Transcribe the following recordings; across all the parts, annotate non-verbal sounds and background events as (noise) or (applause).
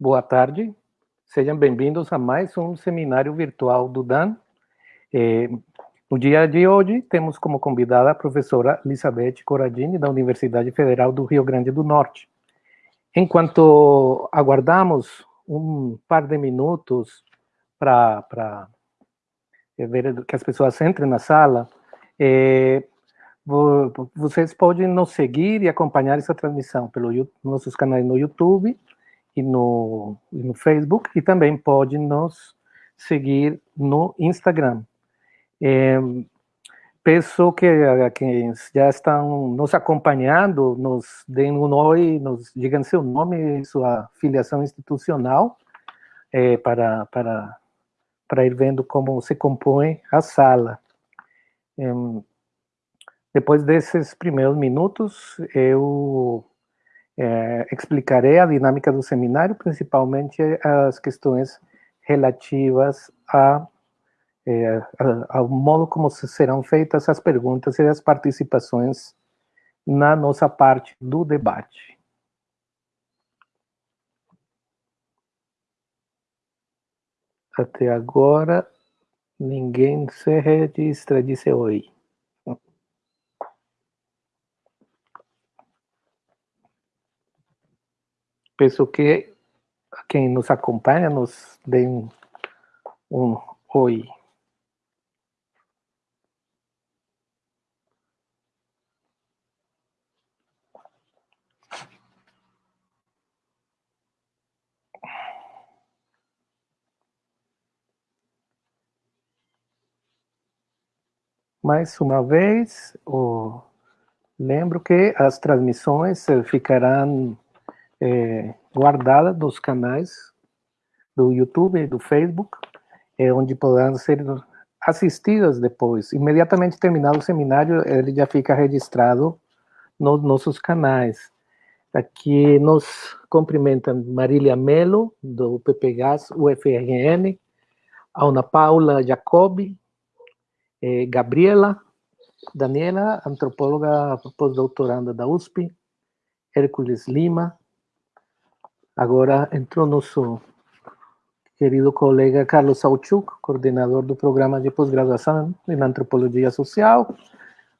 Boa tarde, sejam bem-vindos a mais um seminário virtual do DAN. É, no dia de hoje, temos como convidada a professora Elizabeth Corradini, da Universidade Federal do Rio Grande do Norte. Enquanto aguardamos um par de minutos para ver que as pessoas entrem na sala, é, vocês podem nos seguir e acompanhar essa transmissão pelos nossos canais no YouTube e no, e no Facebook, e também pode nos seguir no Instagram. É, que a quem já estão nos acompanhando, nos deem um oi, nos digam seu nome e sua filiação institucional, é, para, para, para ir vendo como se compõe a sala. É, depois desses primeiros minutos, eu é, explicarei a dinâmica do seminário, principalmente as questões relativas a, é, ao modo como serão feitas as perguntas e as participações na nossa parte do debate. Até agora, ninguém se registra, disse oi. Peço que quem nos acompanha nos dê um, um oi. Mais uma vez, oh, lembro que as transmissões ficarão é, guardada nos canais do YouTube e do Facebook, é, onde poderão ser assistidas depois. Imediatamente terminado o seminário, ele já fica registrado nos nossos canais. Aqui nos cumprimentam Marília Melo, do PPGAS UFRN, Ana Paula Jacobi, eh, Gabriela, Daniela, antropóloga pós-doutoranda da USP, Hércules Lima, Agora entrou nosso querido colega Carlos Sauchuk, coordenador do programa de pós-graduação em Antropologia Social,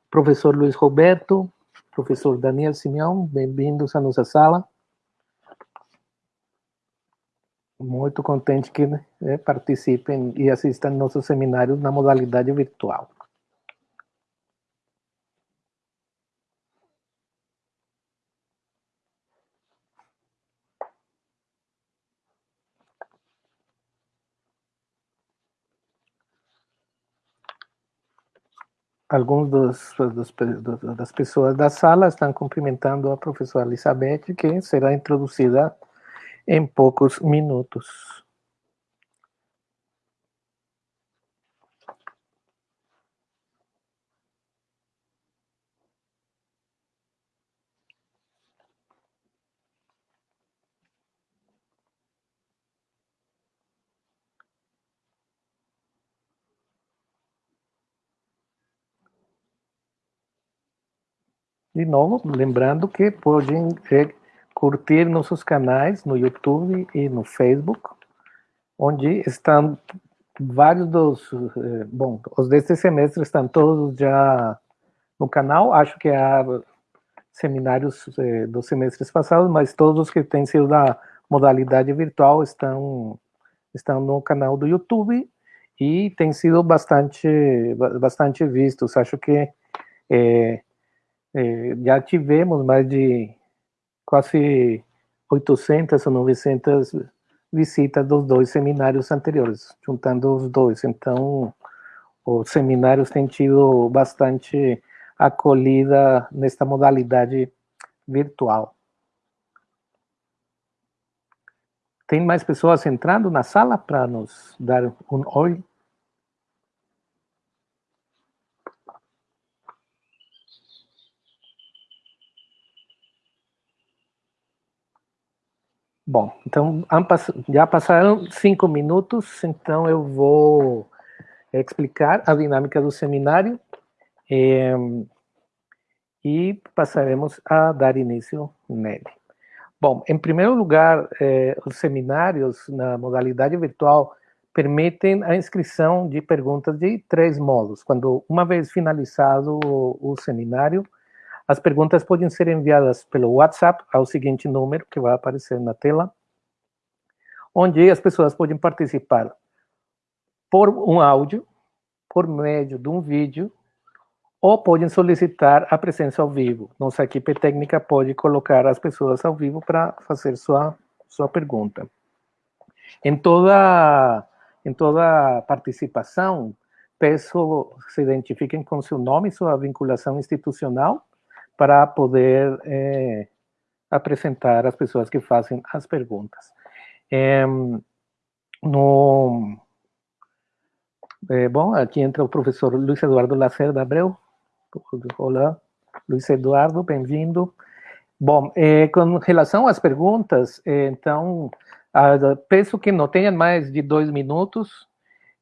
professor Luiz Roberto, professor Daniel Simeão, bem-vindos à nossa sala. Muito contente que né, participem e assistam nossos seminários na modalidade virtual. Alguns dos, dos, das pessoas da sala estão cumprimentando a professora Elizabeth, que será introduzida em poucos minutos. De novo, lembrando que podem curtir nossos canais no YouTube e no Facebook, onde estão vários dos... É, bom, os deste semestre estão todos já no canal, acho que há seminários é, dos semestres passados, mas todos os que têm sido da modalidade virtual estão, estão no canal do YouTube e tem sido bastante, bastante vistos. Acho que é, já tivemos mais de quase 800 ou 900 visitas dos dois seminários anteriores, juntando os dois. Então, os seminários têm tido bastante acolhida nesta modalidade virtual. Tem mais pessoas entrando na sala para nos dar um oi? Bom, então já passaram cinco minutos, então eu vou explicar a dinâmica do seminário eh, e passaremos a dar início nele. Bom, em primeiro lugar, eh, os seminários na modalidade virtual permitem a inscrição de perguntas de três modos. Quando, uma vez finalizado o, o seminário, as perguntas podem ser enviadas pelo WhatsApp ao seguinte número que vai aparecer na tela, onde as pessoas podem participar por um áudio, por meio de um vídeo, ou podem solicitar a presença ao vivo. Nossa equipe técnica pode colocar as pessoas ao vivo para fazer sua, sua pergunta. Em toda, em toda participação, peço se identifiquem com seu nome sua vinculação institucional para poder é, apresentar as pessoas que fazem as perguntas. É, no, é, bom, aqui entra o professor Luiz Eduardo Lacerda Abreu, Olá, Luiz Eduardo, bem-vindo. Bom, eh, com relação às perguntas, então, penso que não tenham mais de dois minutos,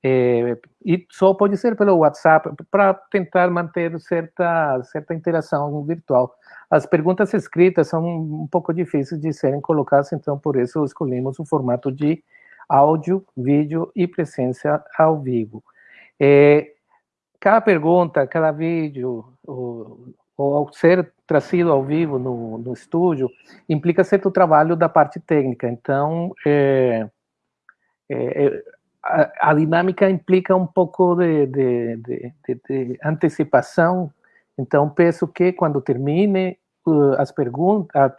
eh, e só pode ser pelo WhatsApp, para tentar manter certa, certa interação virtual. As perguntas escritas são um pouco difíceis de serem colocadas, então, por isso, escolhemos o formato de áudio, vídeo e presença ao vivo. É, cada pergunta, cada vídeo, ou, ou ao ser trazido ao vivo no, no estúdio, implica certo trabalho da parte técnica. Então, é, é, a, a, dinâmica implica um pouco de, de, de, de, antecipação. Então, penso que quando termine uh, as perguntas, a,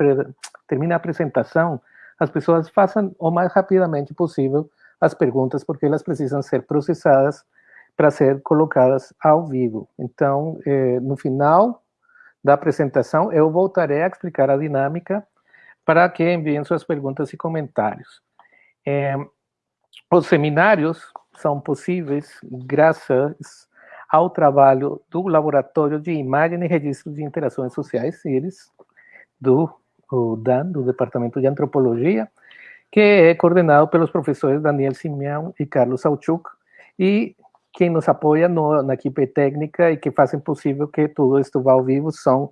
termine a apresentação, as pessoas façam o mais rapidamente possível as perguntas, porque elas precisam ser processadas para ser colocadas ao vivo. Então, eh, no final da apresentação, eu voltarei a explicar a dinâmica para que enviem suas perguntas e comentários. Eh, os seminários são possíveis graças ao trabalho do Laboratório de Imagem e Registro de Interações Sociais, CIRIS, do DAN, do Departamento de Antropologia, que é coordenado pelos professores Daniel Simeão e Carlos Sauchuk, e quem nos apoia no, na equipe técnica e que fazem possível que tudo isto vá ao vivo são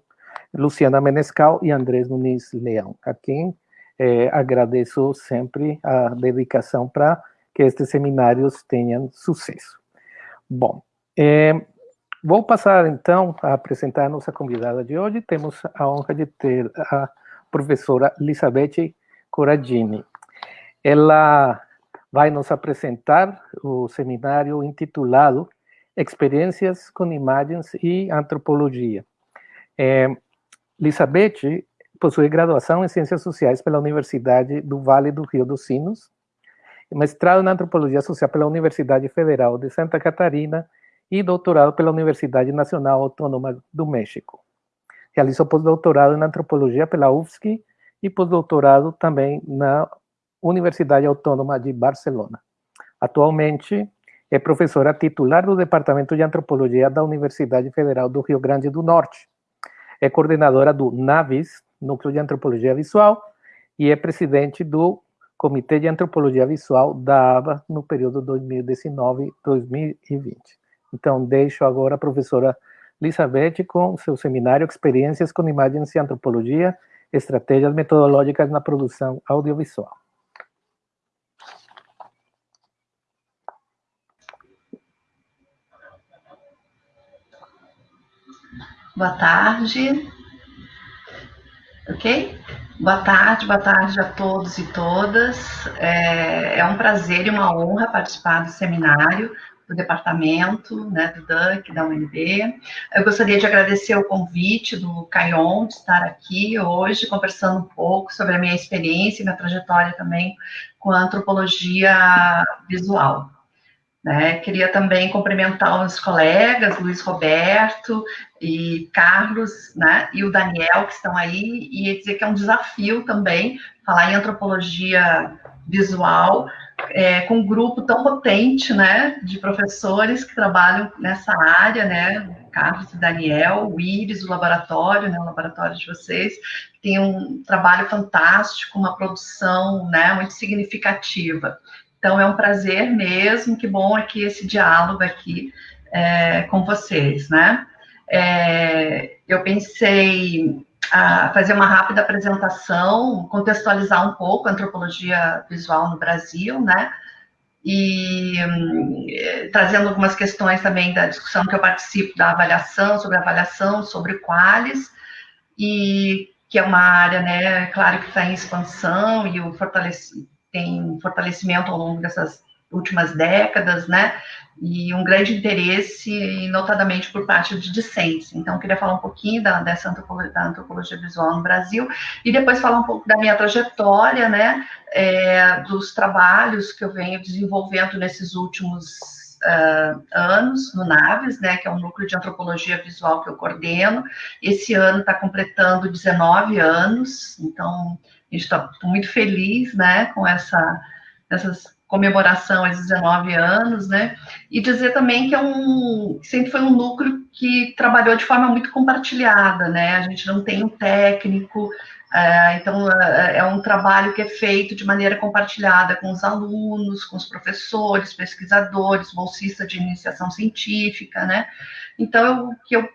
Luciana Menescal e Andrés Muniz Leão, a quem eh, agradeço sempre a dedicação para que estes seminários tenham sucesso. Bom, eh, vou passar então a apresentar a nossa convidada de hoje. Temos a honra de ter a professora Elisabeth Corradini. Ela vai nos apresentar o seminário intitulado Experiências com Imagens e Antropologia. É, Elizabeth possui graduação em Ciências Sociais pela Universidade do Vale do Rio dos Sinos, mestrado em Antropologia Social pela Universidade Federal de Santa Catarina e doutorado pela Universidade Nacional Autônoma do México. Realizou pós-doutorado em Antropologia pela UFSC e pós-doutorado também na Universidade Autônoma de Barcelona. Atualmente, é professora titular do Departamento de Antropologia da Universidade Federal do Rio Grande do Norte. É coordenadora do NAVIS, Núcleo de Antropologia Visual, e é presidente do Comitê de Antropologia Visual da ABA no período 2019-2020. Então, deixo agora a professora Elizabeth com seu seminário Experiências com Imagens e Antropologia, Estratégias Metodológicas na Produção Audiovisual. Boa tarde. Ok? Boa tarde, boa tarde a todos e todas. É, é um prazer e uma honra participar do seminário do departamento, né, do DUC, da UNB. Eu gostaria de agradecer o convite do Caion de estar aqui hoje, conversando um pouco sobre a minha experiência e minha trajetória também com a antropologia visual. Né? Queria também cumprimentar os colegas, Luiz Roberto e Carlos, né? e o Daniel, que estão aí, e dizer que é um desafio também falar em antropologia visual é, com um grupo tão potente né, de professores que trabalham nessa área, né? Carlos e Daniel, o Iris, o laboratório, né, o laboratório de vocês, tem um trabalho fantástico, uma produção né, muito significativa. Então, é um prazer mesmo, que bom aqui esse diálogo aqui é, com vocês, né? É, eu pensei a fazer uma rápida apresentação, contextualizar um pouco a antropologia visual no Brasil, né? E hum, trazendo algumas questões também da discussão que eu participo da avaliação, sobre avaliação, sobre quais, e que é uma área, né, claro que está em expansão e o fortalece, tem fortalecimento ao longo dessas últimas décadas, né? E um grande interesse, notadamente por parte de discentes. Então, queria falar um pouquinho da, dessa antropologia, da antropologia visual no Brasil e depois falar um pouco da minha trajetória, né? É, dos trabalhos que eu venho desenvolvendo nesses últimos uh, anos no Naves, né? Que é um núcleo de antropologia visual que eu coordeno. Esse ano está completando 19 anos, então gente está muito feliz, né? Com essa essas comemoração aos 19 anos, né? E dizer também que é um sempre foi um núcleo que trabalhou de forma muito compartilhada, né? A gente não tem um técnico, é, então é, é um trabalho que é feito de maneira compartilhada com os alunos, com os professores, pesquisadores, bolsistas de iniciação científica, né? Então o que eu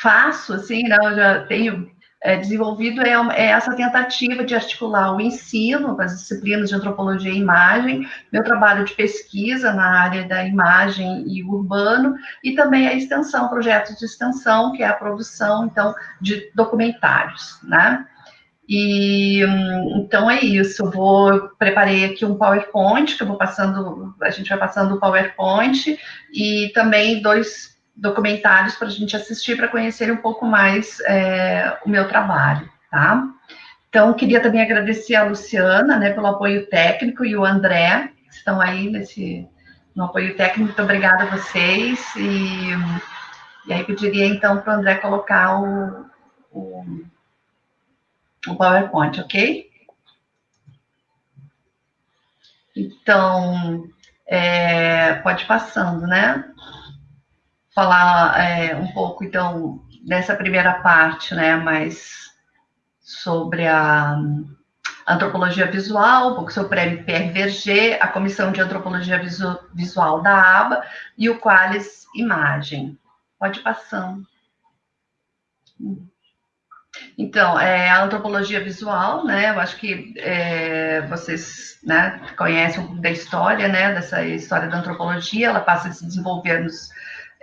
faço, assim, né, eu já tenho é, desenvolvido é, é, essa tentativa de articular o ensino com as disciplinas de antropologia e imagem, meu trabalho de pesquisa na área da imagem e urbano, e também a extensão, projetos de extensão, que é a produção, então, de documentários, né? E então é isso. Eu vou preparei aqui um PowerPoint que eu vou passando, a gente vai passando o PowerPoint e também dois documentários para a gente assistir para conhecer um pouco mais é, o meu trabalho, tá? Então, queria também agradecer a Luciana, né, pelo apoio técnico e o André, que estão aí nesse no apoio técnico. Muito obrigada a vocês. E, e aí pediria então para o André colocar o, o, o PowerPoint, ok? Então, é, pode passando, né? Falar é, um pouco, então, dessa primeira parte, né, mais sobre a antropologia visual, um pouco sobre o Verger, a Comissão de Antropologia Visual da ABA e o Qualis Imagem. Pode ir passando. Então, é, a antropologia visual, né, eu acho que é, vocês né, conhecem um pouco da história, né, dessa história da antropologia, ela passa a se desenvolver nos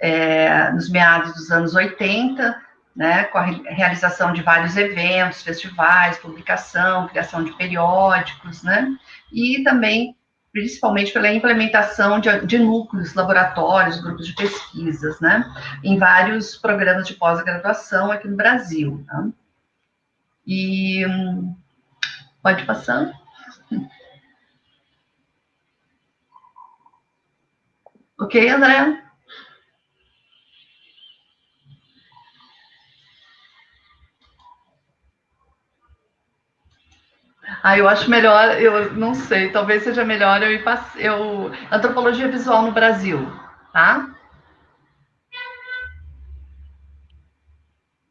é, nos meados dos anos 80, né, com a realização de vários eventos, festivais, publicação, criação de periódicos, né, e também, principalmente pela implementação de, de núcleos, laboratórios, grupos de pesquisas, né, em vários programas de pós-graduação aqui no Brasil. Né? E pode passar. Ok, André? Ah, eu acho melhor, eu não sei, talvez seja melhor eu ir eu antropologia visual no Brasil, tá?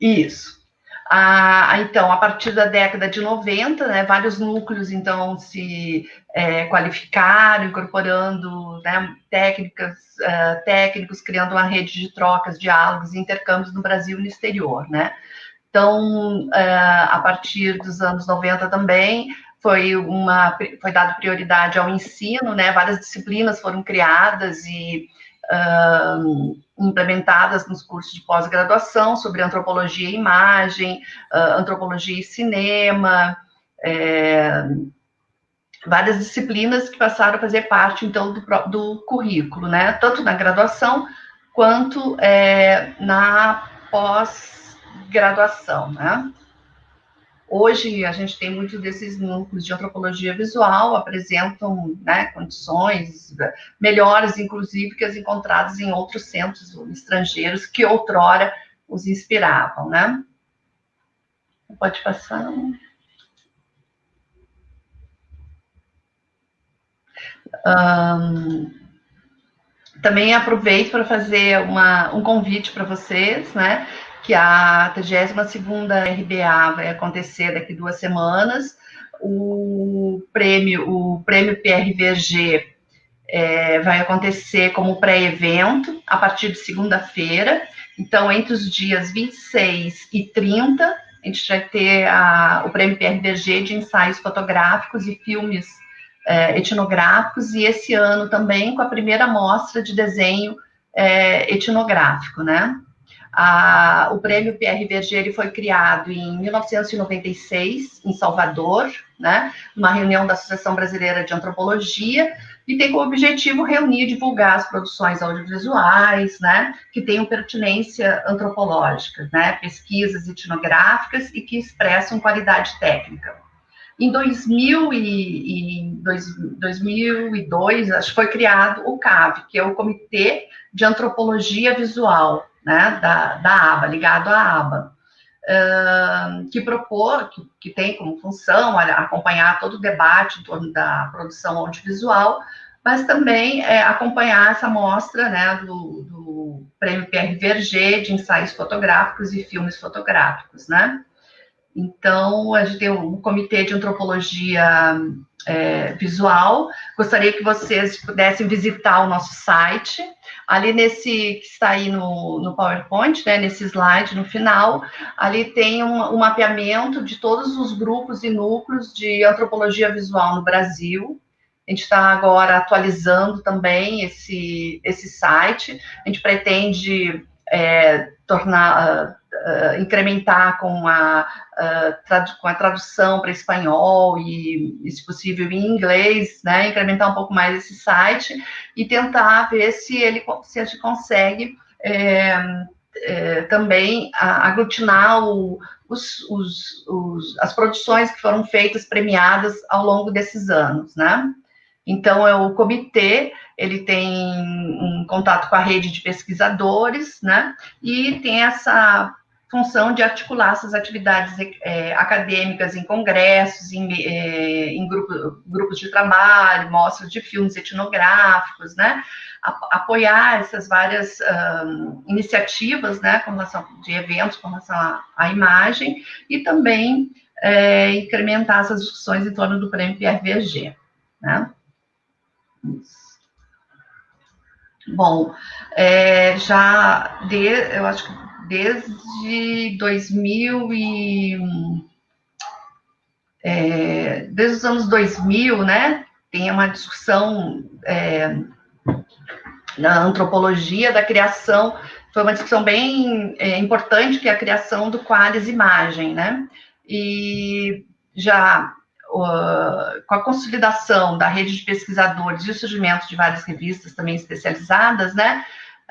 Isso. Ah, então, a partir da década de 90, né, vários núcleos, então, se é, qualificaram, incorporando né, técnicas, uh, técnicos, criando uma rede de trocas, diálogos e intercâmbios no Brasil e no exterior, né? Então, é, a partir dos anos 90 também, foi, uma, foi dado prioridade ao ensino, né? Várias disciplinas foram criadas e uh, implementadas nos cursos de pós-graduação sobre antropologia e imagem, uh, antropologia e cinema, é, várias disciplinas que passaram a fazer parte, então, do, do currículo, né? Tanto na graduação quanto é, na pós graduação, né? Hoje, a gente tem muitos desses núcleos de antropologia visual, apresentam né, condições melhores, inclusive, que as encontradas em outros centros estrangeiros que outrora os inspiravam, né? Pode passar. Um, também aproveito para fazer uma, um convite para vocês, né? Que a 32ª RBA vai acontecer daqui duas semanas. O prêmio, o prêmio PRVG é, vai acontecer como pré-evento a partir de segunda-feira. Então, entre os dias 26 e 30, a gente vai ter a, o prêmio PRDG de ensaios fotográficos e filmes é, etnográficos, e esse ano também com a primeira mostra de desenho é, etnográfico, né? A, o prêmio PRVG ele foi criado em 1996, em Salvador, né, uma reunião da Associação Brasileira de Antropologia, e tem como objetivo reunir e divulgar as produções audiovisuais, né, que tenham pertinência antropológica, né, pesquisas etnográficas e que expressam qualidade técnica. Em 2000 e, e dois, 2002, acho que foi criado o CAV, que é o Comitê de Antropologia Visual, né, da, da aba, ligado à aba, uh, que propor, que, que, tem como função acompanhar todo o debate em torno da produção audiovisual, mas também é, acompanhar essa mostra né, do, do Prêmio Verger de ensaios fotográficos e filmes fotográficos, né? Então, a gente tem um comitê de antropologia é, visual. Gostaria que vocês pudessem visitar o nosso site. Ali nesse que está aí no, no PowerPoint, né, nesse slide no final, ali tem um, um mapeamento de todos os grupos e núcleos de antropologia visual no Brasil. A gente está agora atualizando também esse, esse site. A gente pretende é, tornar, uh, incrementar com a, uh, com a tradução para espanhol e, e, se possível, em inglês, né, incrementar um pouco mais esse site e tentar ver se ele se a gente consegue é, é, também aglutinar o, os, os, os, as produções que foram feitas premiadas ao longo desses anos, né? Então, é o comitê, ele tem um contato com a rede de pesquisadores, né? E tem essa função de articular essas atividades é, acadêmicas em congressos, em, é, em grupo, grupos de trabalho, mostras de filmes etnográficos, né? apoiar essas várias iniciativas, né, com relação de eventos com relação à, à imagem e também é, incrementar essas discussões em torno do prêmio PRVG, né? Bom, é, já de, eu acho que desde 2000 e é, desde os anos 2000, né, tem uma discussão é, na antropologia da criação, foi uma discussão bem é, importante que é a criação do Qualis Imagem, né, e já uh, com a consolidação da rede de pesquisadores e o surgimento de várias revistas também especializadas, né,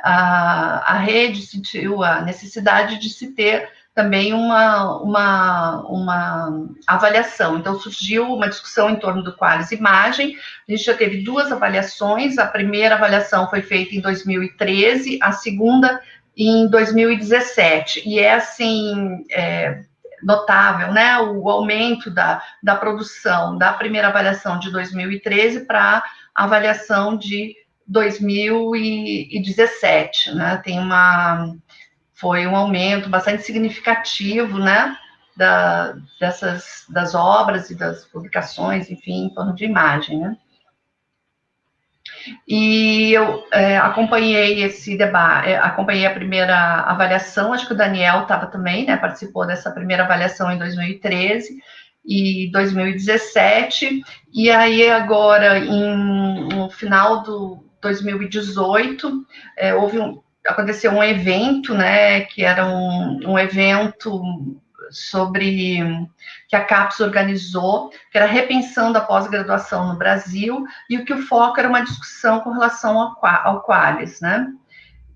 a, a rede sentiu a necessidade de se ter também uma, uma, uma avaliação. Então, surgiu uma discussão em torno do Qualis Imagem. A gente já teve duas avaliações. A primeira avaliação foi feita em 2013, a segunda em 2017. E é, assim, é, notável, né, o aumento da, da produção da primeira avaliação de 2013 para a avaliação de 2017, né, tem uma, foi um aumento bastante significativo, né, da, dessas, das obras e das publicações, enfim, em torno de imagem, né. E eu é, acompanhei esse debate, é, acompanhei a primeira avaliação, acho que o Daniel estava também, né, participou dessa primeira avaliação em 2013 e 2017, e aí agora, em, no final do 2018, é, houve um, aconteceu um evento, né, que era um, um evento sobre que a CAPES organizou, que era repensando a pós-graduação no Brasil, e o que o foco era uma discussão com relação ao, ao Qualis, né?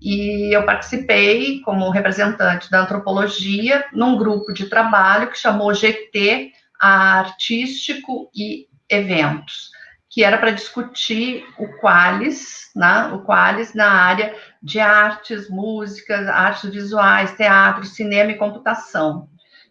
E eu participei como representante da antropologia num grupo de trabalho que chamou GT Artístico e Eventos, que era para discutir o Qualis, né? O Qualis na área de artes, músicas, artes visuais, teatro, cinema e computação.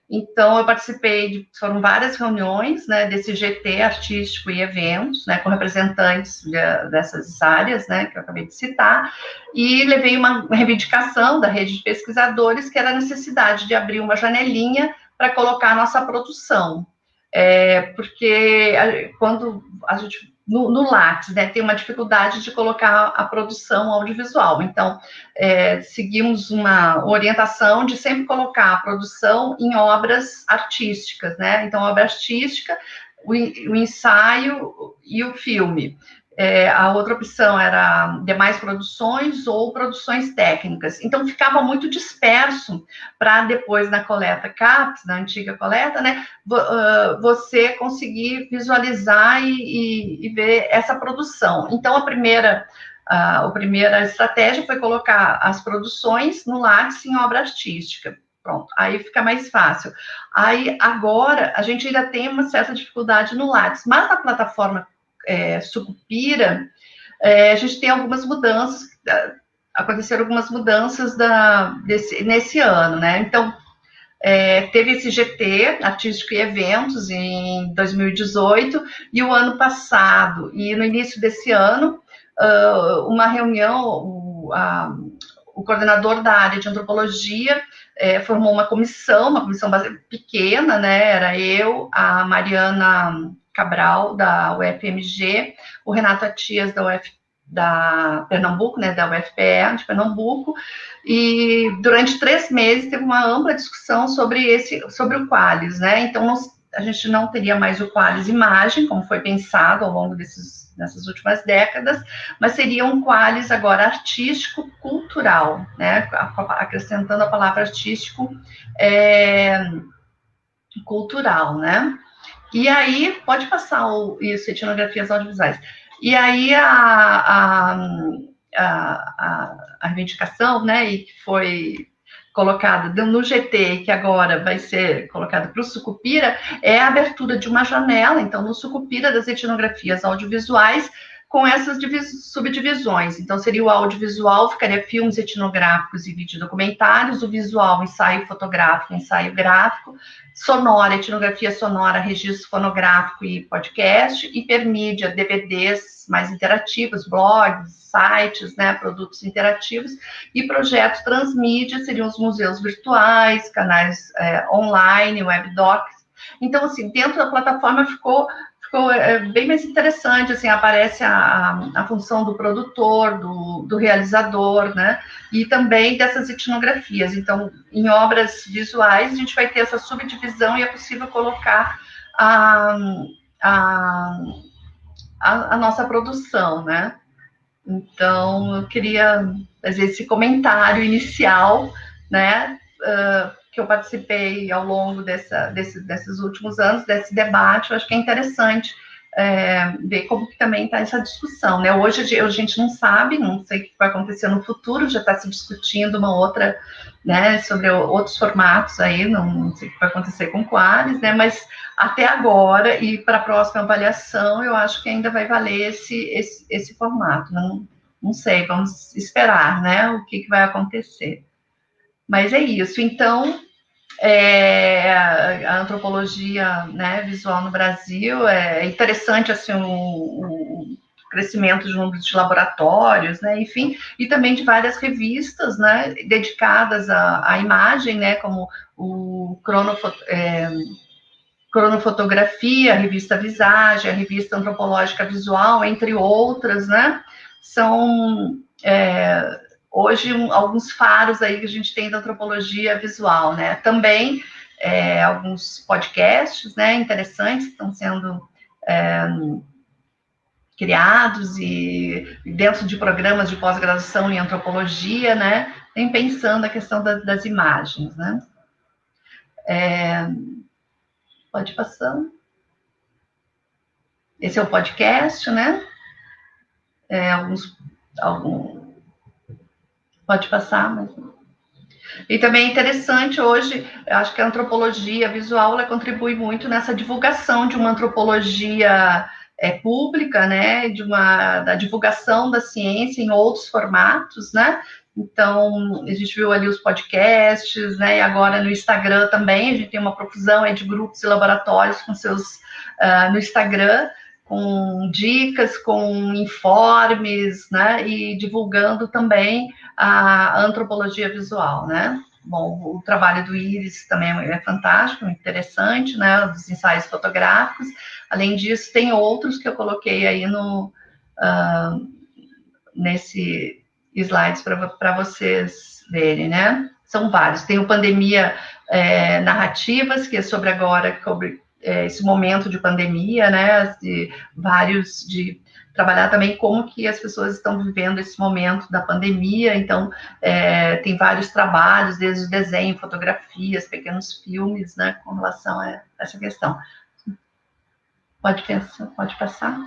Então, eu participei de, foram várias reuniões, né, desse GT artístico e eventos, né, com representantes de, dessas áreas, né, que eu acabei de citar, e levei uma reivindicação da rede de pesquisadores, que era a necessidade de abrir uma janelinha para colocar a nossa produção. É, porque a, quando a gente no, no né, tem uma dificuldade de colocar a produção audiovisual. Então, é, seguimos uma orientação de sempre colocar a produção em obras artísticas, né? Então, obra artística, o, o ensaio e o filme. É, a outra opção era demais produções ou produções técnicas. Então, ficava muito disperso para depois, na coleta CAPS, na antiga coleta, né, você conseguir visualizar e, e, e ver essa produção. Então, a primeira, a, a primeira estratégia foi colocar as produções no Lattes em obra artística. Pronto, aí fica mais fácil. Aí, agora, a gente ainda tem uma certa dificuldade no Lattes, mas na plataforma é, Sucupira, é, a gente tem algumas mudanças, aconteceram algumas mudanças da, desse, nesse ano, né? Então, é, teve esse GT, Artístico e Eventos, em 2018, e o ano passado, e no início desse ano, uh, uma reunião, o, a, o coordenador da área de antropologia é, formou uma comissão, uma comissão pequena, né? Era eu, a Mariana Cabral, da UFMG, o Renato Atias, da UF, da Pernambuco, né, da UFPE de Pernambuco, e durante três meses teve uma ampla discussão sobre esse, sobre o Qualis, né, então nós, a gente não teria mais o Qualis imagem, como foi pensado ao longo desses, dessas últimas décadas, mas seria um Qualis agora artístico-cultural, né, acrescentando a palavra artístico é, cultural, né, e aí, pode passar o, isso, etnografias audiovisuais. E aí, a, a, a, a reivindicação, né, e que foi colocada no GT, que agora vai ser colocada para o Sucupira, é a abertura de uma janela, então, no Sucupira das etnografias audiovisuais, com essas subdivisões. Então, seria o audiovisual, ficaria filmes etnográficos e videodocumentários, o visual, ensaio fotográfico, ensaio gráfico, sonora, etnografia sonora, registro fonográfico e podcast, hipermídia, DVDs mais interativos, blogs, sites, né, produtos interativos, e projetos transmídia seriam os museus virtuais, canais é, online, webdocs. Então, assim, dentro da plataforma ficou ficou é, bem mais interessante, assim, aparece a, a função do produtor, do, do, realizador, né, e também dessas etnografias. Então, em obras visuais, a gente vai ter essa subdivisão e é possível colocar a, a, a, a nossa produção, né. Então, eu queria fazer esse comentário inicial, né, uh, que eu participei ao longo dessa, desse, desses últimos anos, desse debate, eu acho que é interessante é, ver como que também está essa discussão, né? Hoje a gente não sabe, não sei o que vai acontecer no futuro, já está se discutindo uma outra, né, sobre outros formatos aí, não, sei o que vai acontecer com Qualis, né? Mas até agora e para a próxima avaliação, eu acho que ainda vai valer esse, esse, esse formato. Não, não sei, vamos esperar, né? O que, que vai acontecer. Mas é isso. Então, é, a antropologia né, visual no Brasil é interessante assim o, o crescimento de número de laboratórios, né, enfim, e também de várias revistas, né, dedicadas à, à imagem, né, como o é, Cronofotografia, a revista Visage, a revista Antropológica Visual, entre outras, né, são é, hoje um, alguns faros aí que a gente tem da antropologia visual, né? Também é, alguns podcasts, né, interessantes estão sendo é, criados e dentro de programas de pós-graduação em antropologia, né, tem pensando a questão da, das imagens, né? É, pode passar. Esse é o podcast, né? É, alguns, alguns Pode passar, mas... E também é interessante hoje, acho que a antropologia visual ela contribui muito nessa divulgação de uma antropologia é, pública, né, de uma da divulgação da ciência em outros formatos, né? Então, a gente viu ali os podcasts, né? E agora no Instagram também, a gente tem uma profusão de grupos e laboratórios com seus uh, no Instagram com dicas, com informes, né, e divulgando também a antropologia visual, né. bom, o trabalho do Iris também é fantástico, interessante, né, dos ensaios fotográficos. Além disso, tem outros que eu coloquei aí no, uh, nesse slides para vocês verem, né? São vários. Tem o Pandemia é, Narrativas, que é sobre agora, sobre é, esse momento de pandemia, né? De vários de trabalhar também como que as pessoas estão vivendo esse momento da pandemia. Então, é, tem vários trabalhos, desde desenho, fotografias, pequenos filmes, né, com relação a essa questão. Pode pensar, pode passar.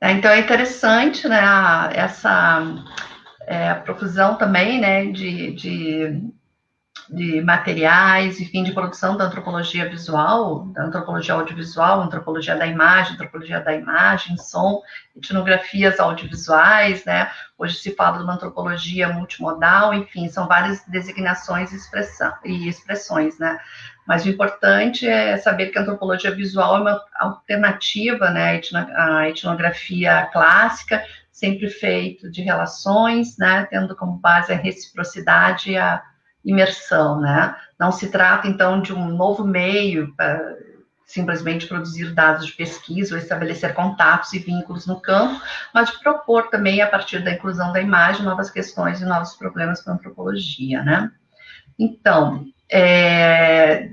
É, então, é interessante, né, essa é, profusão também, né, de, de de materiais, enfim, de produção da antropologia visual, da antropologia audiovisual, antropologia da imagem, antropologia da imagem, som, etnografias audiovisuais, né? Hoje se fala de uma antropologia multimodal, enfim, são várias designações e, expressão, e expressões, né? Mas o importante é saber que a antropologia visual é uma alternativa, né, à etnografia clássica, sempre feito de relações, né, tendo como base a reciprocidade e a imersão, né? Não se trata, então, de um novo meio para simplesmente produzir dados de pesquisa ou estabelecer contatos e vínculos no campo, mas de propor também, a partir da inclusão da imagem, novas questões e novos problemas para a antropologia, né? Então, é,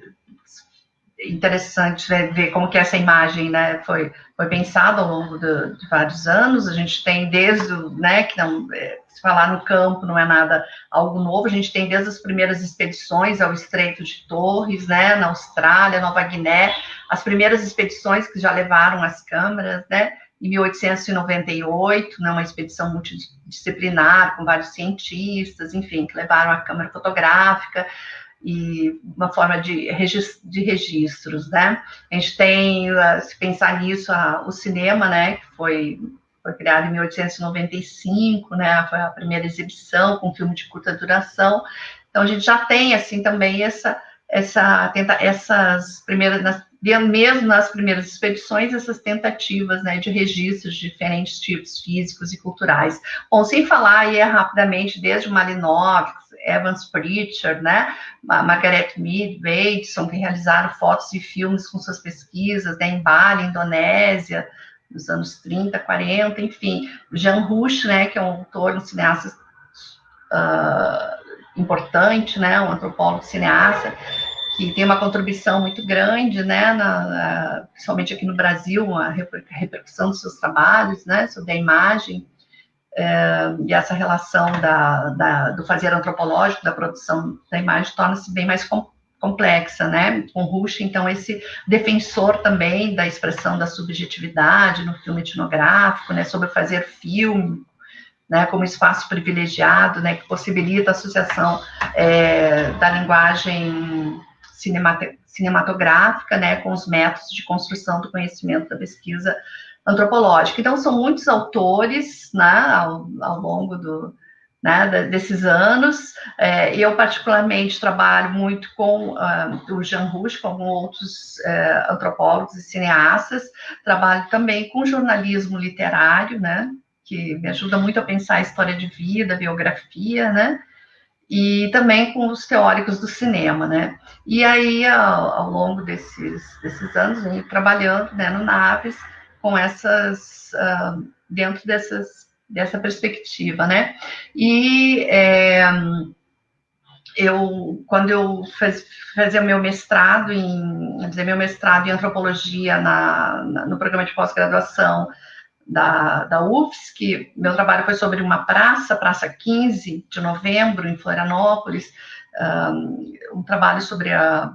interessante né, ver como que essa imagem né, foi, foi pensada ao longo de, vários anos. A gente tem desde, né, que não, é, se falar no campo não é nada algo novo, a gente tem desde as primeiras expedições ao Estreito de Torres, né, na Austrália, Nova Guiné, as primeiras expedições que já levaram as câmeras, né, em 1898, né, uma expedição multidisciplinar com vários cientistas, enfim, que levaram a câmera fotográfica, e uma forma de, de registros, né? A gente tem, ah, se pensar nisso, a, o cinema, né, que foi, foi criado em 1895, né, foi a primeira exibição com filme de curta duração, então a gente já tem, assim, também essa, essa, tenta, essas primeiras, nas, mesmo nas primeiras expedições, essas tentativas, né, de registros de diferentes tipos físicos e culturais. Bom, sem falar aí rapidamente, desde o Malinowski, Evans Pritchard, né, Margaret Mead, Bateson, que realizaram fotos e filmes com suas pesquisas, né, em Bali, Indonésia, nos anos 30, 40, enfim. Jean Rouch, né, que é um autor, um cineasta uh, importante, né, um antropólogo cineasta, que tem uma contribuição muito grande, né, na, na, principalmente aqui no Brasil, a repercussão dos seus trabalhos, né, sobre a imagem, é, e essa relação da, da, do fazer antropológico, da produção da imagem, torna-se bem mais com, complexa, né? Com Rush, então, esse defensor também da expressão da subjetividade no filme etnográfico, né? Sobre fazer filme, né? Como espaço privilegiado, né? Que possibilita a associação é, da linguagem cinematográfica, né? Com os métodos de construção do conhecimento da pesquisa antropológica. Então, são muitos autores, né, ao, ao longo do, né, desses anos. É, eu, particularmente, trabalho muito com uh, o Jean Rouge, com outros uh, antropólogos e cineastas. Trabalho também com jornalismo literário, né, que me ajuda muito a pensar a história de vida, biografia, né, e também com os teóricos do cinema, né. E aí, ao, ao longo desses, desses anos, venho trabalhando né, no Naves, com essas, uh, dentro dessas, dessa perspectiva, né? E é, eu, quando eu faz, fazia meu mestrado em, dizer, meu mestrado em antropologia na, na no programa de pós-graduação da, da UFSC, meu trabalho foi sobre uma praça, Praça 15 de Novembro, em Florianópolis, um, um trabalho sobre a,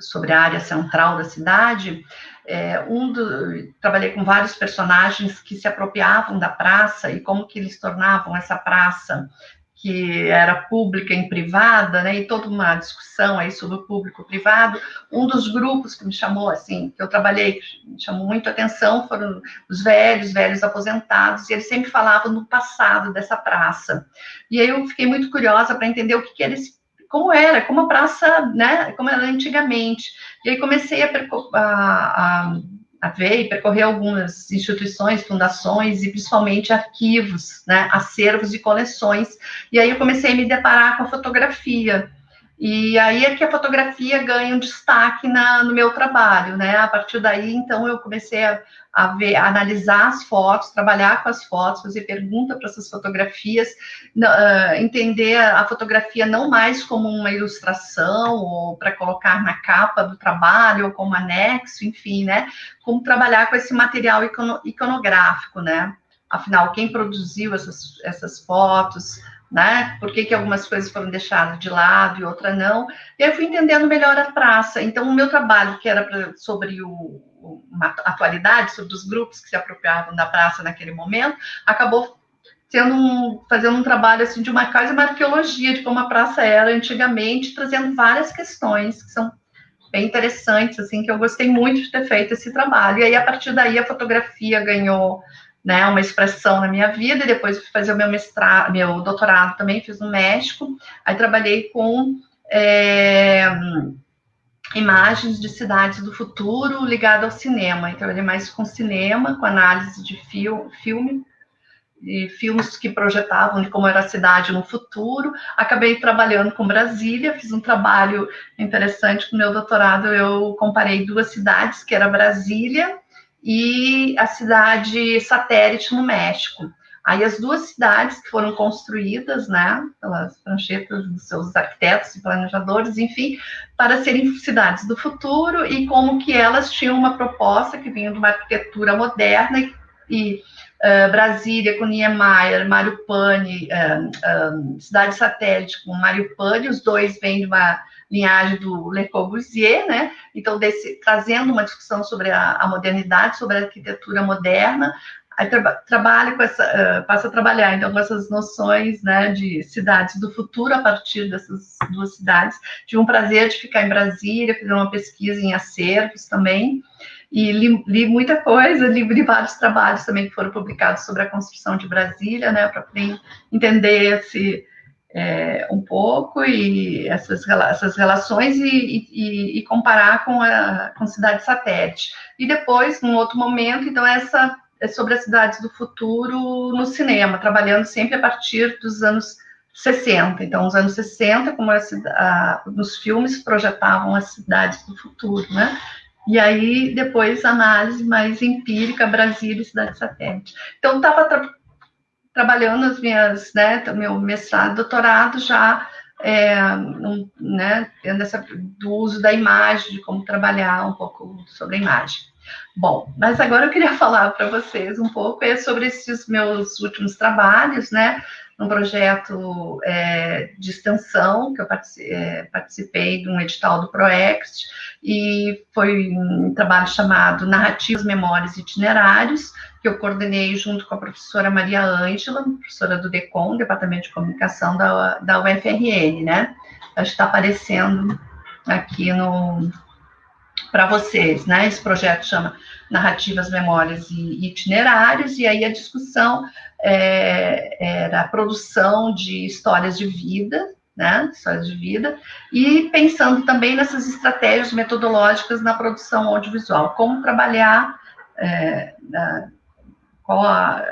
sobre a área central da cidade, é, um do, trabalhei com vários personagens que se apropriavam da praça e como que eles tornavam essa praça que era pública em privada, né, e toda uma discussão aí sobre o público-privado. Um dos grupos que me chamou, assim, que eu trabalhei, que me chamou muito atenção, foram os velhos, velhos aposentados, e eles sempre falavam do passado dessa praça. E aí eu fiquei muito curiosa para entender o que, que como era, como a praça, né, como era antigamente. E aí comecei a, a, a ver e percorrer algumas instituições, fundações e principalmente arquivos, né, acervos e coleções. E aí eu comecei a me deparar com a fotografia. E aí é que a fotografia ganha um destaque na, no meu trabalho, né? A partir daí, então, eu comecei a, a ver, a analisar as fotos, trabalhar com as fotos, fazer pergunta para essas fotografias, uh, entender a fotografia não mais como uma ilustração ou para colocar na capa do trabalho ou como anexo, enfim, né? Como trabalhar com esse material iconográfico, né? Afinal, quem produziu essas, essas fotos, né? Por que, que algumas coisas foram deixadas de lado e outras não? E aí eu fui entendendo melhor a praça. Então, o meu trabalho, que era pra, sobre o, uma atualidade, sobre os grupos que se apropriavam da praça naquele momento, acabou sendo um, fazendo um trabalho assim de uma quase uma arqueologia de como a praça era antigamente, trazendo várias questões que são bem interessantes, assim, que eu gostei muito de ter feito esse trabalho. E aí, a partir daí, a fotografia ganhou né, uma expressão na minha vida, e depois fui fazer o meu mestrado, meu doutorado também, fiz no México, aí trabalhei com é, imagens de cidades do futuro ligado ao cinema, então trabalhei mais com cinema, com análise de fil filme, e filmes que projetavam de como era a cidade no futuro. Acabei trabalhando com Brasília, fiz um trabalho interessante com meu doutorado. Eu comparei duas cidades, que era Brasília e a cidade satélite no México. Aí as duas cidades que foram construídas, né, pelas pranchetas dos seus arquitetos e planejadores, enfim, para serem cidades do futuro e como que elas tinham uma proposta que vinha de uma arquitetura moderna e, e uh, Brasília com Niemeyer, Mário Pani, uh, uh, cidade satélite com Mário Pani, os dois vêm de uma linhagem do Le Corbusier, né? Então, desse, trazendo uma discussão sobre a, a modernidade, sobre a arquitetura moderna, aí tra trabalha com essa, uh, passa a trabalhar então com essas noções, né, de cidades do futuro a partir dessas duas cidades. Tive um prazer de ficar em Brasília, fazer uma pesquisa em acervos também, e li, li muita coisa, li, li, vários trabalhos também que foram publicados sobre a construção de Brasília, né, para entender esse é, um pouco e essas, essas relações e, e, e, comparar com a com cidade satélite. E depois, num outro momento, então, essa é sobre as cidades do futuro no cinema, trabalhando sempre a partir dos anos 60. Então, os anos 60, como a, a, nos filmes projetavam as cidades do futuro, né? E aí, depois, análise mais empírica, Brasília e cidade satélite. Então, estava trabalhando as minhas, né, meu mestrado, doutorado já, é, um, né, do uso da imagem, de como trabalhar um pouco sobre a imagem. Bom, mas agora eu queria (laughs) falar para vocês um pouco é sobre esses meus últimos trabalhos, né, num projeto é, de extensão, que eu é, participei de um edital do ProExt, e foi um trabalho chamado Narrativas, Memórias e Itinerários, que eu coordenei junto com a professora Maria Ângela, professora do DECOM, Departamento de Comunicação da, da UFRN, né? Acho que está aparecendo aqui no para vocês, né? Esse projeto chama Narrativas, Memórias e Itinerários, e aí a discussão é, era a produção de histórias de vida, né? Histórias de vida, e pensando também nessas estratégias metodológicas na produção audiovisual, como trabalhar é, qual a,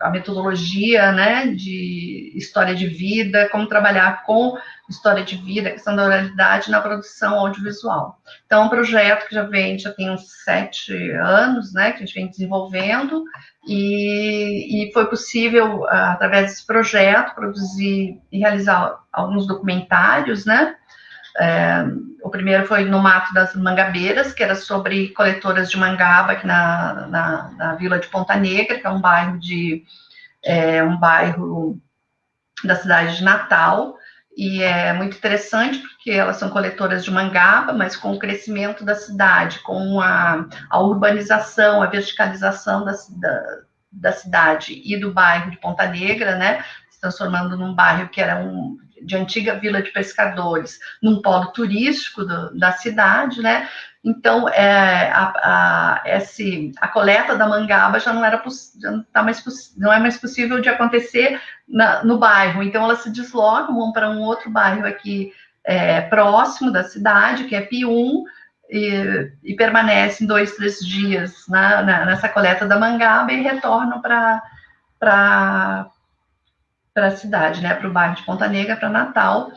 a metodologia, né, de história de vida, como trabalhar com história de vida, questão da oralidade na produção audiovisual. Então, é um projeto que já vem, já tem uns sete anos, né, que a gente vem desenvolvendo, e, e foi possível, através desse projeto, produzir e realizar alguns documentários, né, é, o primeiro foi no Mato das Mangabeiras, que era sobre coletoras de mangaba aqui na, na, na Vila de Ponta Negra, que é um bairro de é, um bairro da cidade de Natal, e é muito interessante porque elas são coletoras de mangaba, mas com o crescimento da cidade, com a, a urbanização, a verticalização da, da, da cidade e do bairro de Ponta Negra, né, se transformando num bairro que era um de antiga vila de pescadores, num polo turístico do, da cidade, né? Então, é, a, a, esse, a coleta da mangaba já não era já não, tá mais, não é mais possível de acontecer na, no bairro. Então, elas se deslocam, para um outro bairro aqui é, próximo da cidade, que é Pium, e, e permanecem dois, três dias na, na, nessa coleta da mangaba e retornam para a cidade, né, para o bairro de Ponta Negra, para Natal.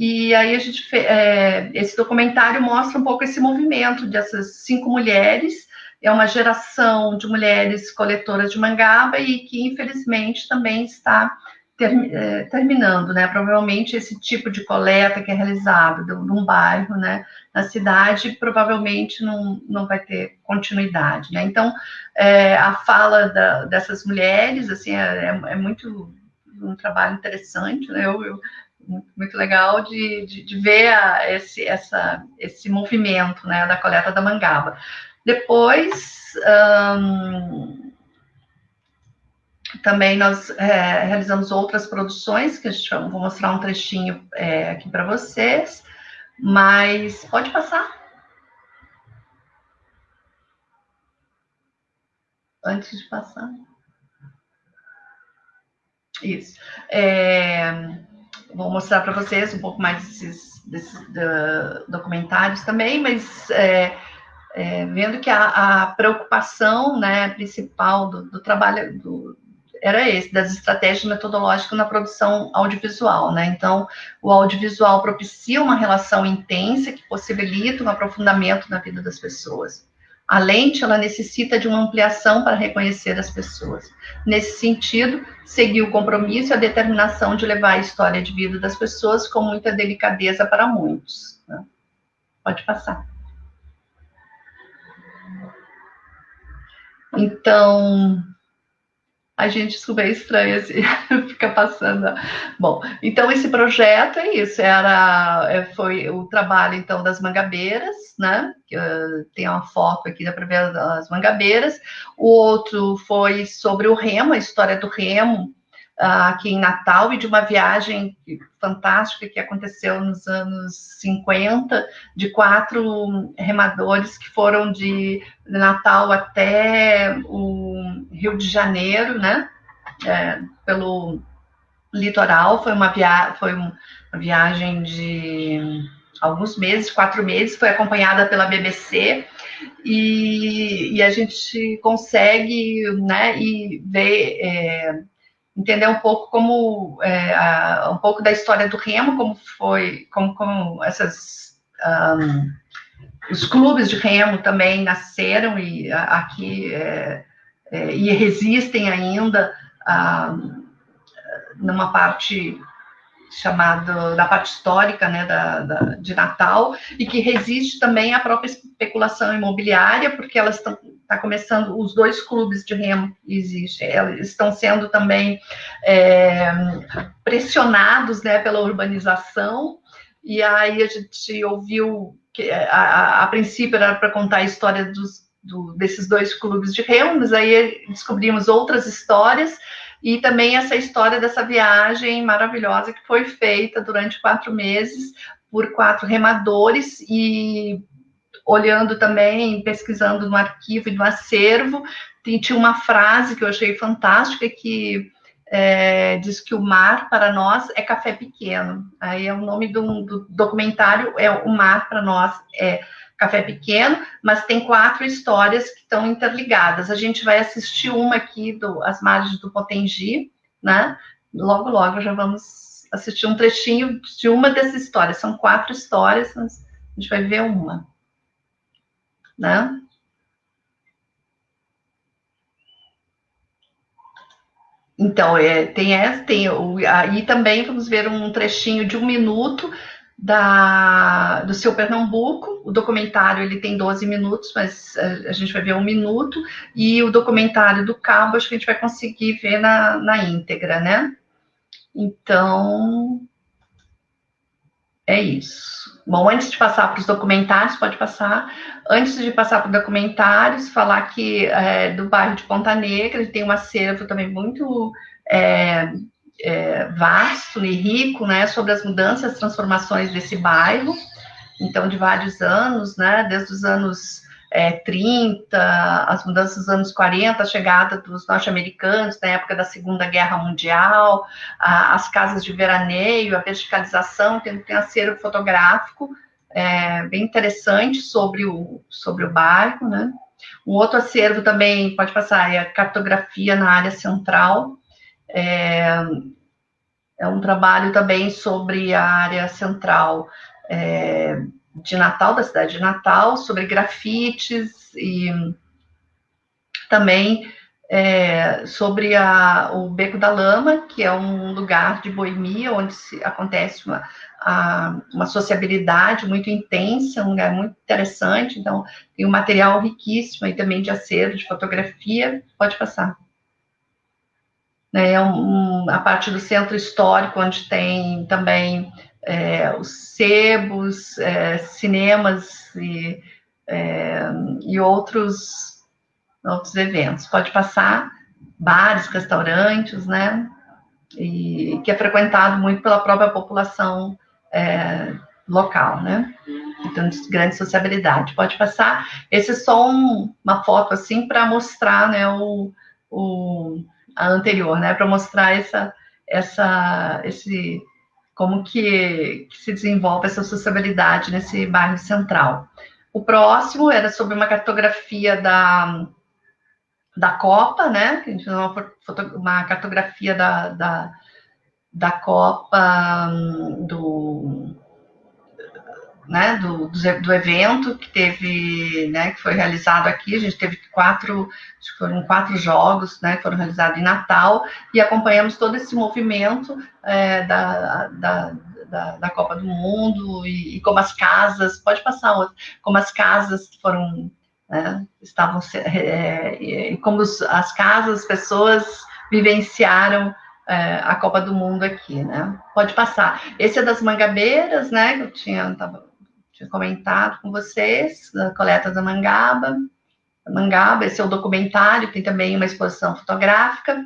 E aí a gente é, esse documentário mostra um pouco esse movimento dessas cinco mulheres. É uma geração de mulheres coletoras de mangaba e que infelizmente também está ter, é, terminando, né? Provavelmente esse tipo de coleta que é realizado num bairro, né? Na cidade, provavelmente não, não vai ter continuidade, né? Então, é, a fala da, dessas mulheres, assim, é, é, é muito um trabalho interessante, né? Eu, eu muito legal de, de, de ver a, esse, essa, esse movimento né, da coleta da mangaba. Depois, também nós é, realizamos outras produções, que vai, vou mostrar um trechinho é, aqui para vocês, mas pode passar. Antes de passar. Isso. É, vou mostrar para vocês um pouco mais desses, desses documentários também, mas é, é, vendo que a, a, preocupação né, principal do, do trabalho do, era esse, das estratégias metodológicas na produção audiovisual, né? Então, o audiovisual propicia uma relação intensa que possibilita um aprofundamento na vida das pessoas. A lente, ela necessita de uma ampliação para reconhecer as pessoas. Nesse sentido, seguiu o compromisso e a determinação de levar a história de vida das pessoas com muita delicadeza para muitos. Né? Pode passar. Então, a gente super estranha assim, (laughs) fica passando. Bom, então esse projeto é isso, era, é, foi o trabalho então das mangabeiras, né? Uh, tem uma foto aqui, dá para ver as mangabeiras. O outro foi sobre o remo, a história do remo, aqui em Natal e de uma viagem fantástica que aconteceu nos anos 50, de quatro remadores que foram de Natal até o Rio de Janeiro, né? É, pelo litoral. Foi uma, via foi uma viagem de alguns meses, quatro meses, foi acompanhada pela BBC. E, e a gente consegue né, e ver é, entender um pouco como é, a, um pouco da história do remo, como foi, como, como essas um, os clubes de remo também nasceram e aqui é, é, e resistem ainda um, numa parte chamada da parte histórica né, da, da, de Natal e que resiste também à própria especulação imobiliária porque elas estão está começando, os dois clubes de remo existem, eles estão sendo também é, pressionados né, pela urbanização, e aí a gente ouviu que a, a, a princípio era para contar a história dos, do, desses dois clubes de remo, mas aí descobrimos outras histórias, e também essa história dessa viagem maravilhosa que foi feita durante quatro meses por quatro remadores e olhando também, pesquisando no arquivo e no acervo, tinha uma frase que eu achei fantástica que é, diz que o mar para nós é café pequeno. Aí é o nome do, do documentário é o mar para nós é café pequeno, mas tem quatro histórias que estão interligadas. A gente vai assistir uma aqui do As Margens do Potengi, né? Logo, logo já vamos assistir um trechinho de uma dessas histórias. São quatro histórias, mas a gente vai ver uma né? Então, é, tem essa, tem aí também vamos ver um trechinho de um minuto da, do seu Pernambuco. O documentário ele tem 12 minutos, mas a, a, gente vai ver um minuto, e o documentário do Cabo, acho que a gente vai conseguir ver na, na íntegra, né? Então, é isso. Bom, antes de passar para os documentários, pode passar. Antes de passar para os documentários, falar que é, do bairro de Ponta Negra ele tem um acervo também muito é, é, vasto e rico, né, sobre as mudanças, transformações desse bairro. Então, de vários anos, né, desde os anos é, 30, as mudanças dos anos 40, a chegada dos norte-americanos na época da Segunda Guerra Mundial, a, as casas de veraneio, a verticalização, tem, tem acervo fotográfico é, bem interessante sobre o, sobre o barco, né? Um outro acervo também, pode passar, é a cartografia na área central. É, é um trabalho também sobre a área central é, de Natal, da cidade de Natal, sobre grafites e também é, sobre a, o Beco da Lama, que é um lugar de boemia onde se, acontece uma, a, uma sociabilidade muito intensa, um lugar muito interessante. Então, tem um material riquíssimo e também de acervo, de fotografia. Pode passar. É um, a parte do centro histórico, onde tem também é, os sebos, é, cinemas e, é, e outros, outros eventos. Pode passar bares, restaurantes, né? E que é frequentado muito pela própria população é, local, né? Então, de grande sociabilidade. Pode passar. Esse é só um, uma foto assim para mostrar, né, o, o a anterior, né, para mostrar essa, essa, esse, como que, que, se desenvolve essa sociabilidade nesse bairro central. O próximo era sobre uma cartografia da, da Copa, né, a gente fez uma, uma cartografia da, da, da Copa hum, do né, do, do, evento que teve, né, que foi realizado aqui. A gente teve quatro, foram quatro jogos, né, que foram realizados em Natal e acompanhamos todo esse movimento é, da, da, da, da, Copa do Mundo e, e, como as casas, pode passar outro, como as casas foram, né, estavam, é, e como as casas, as pessoas vivenciaram é, a Copa do Mundo aqui, né? Pode passar. Esse é das Mangabeiras, né? Que eu tinha, tava, tinha comentado com vocês, da coleta da Mangaba. Mangaba, esse é o documentário, tem também uma exposição fotográfica.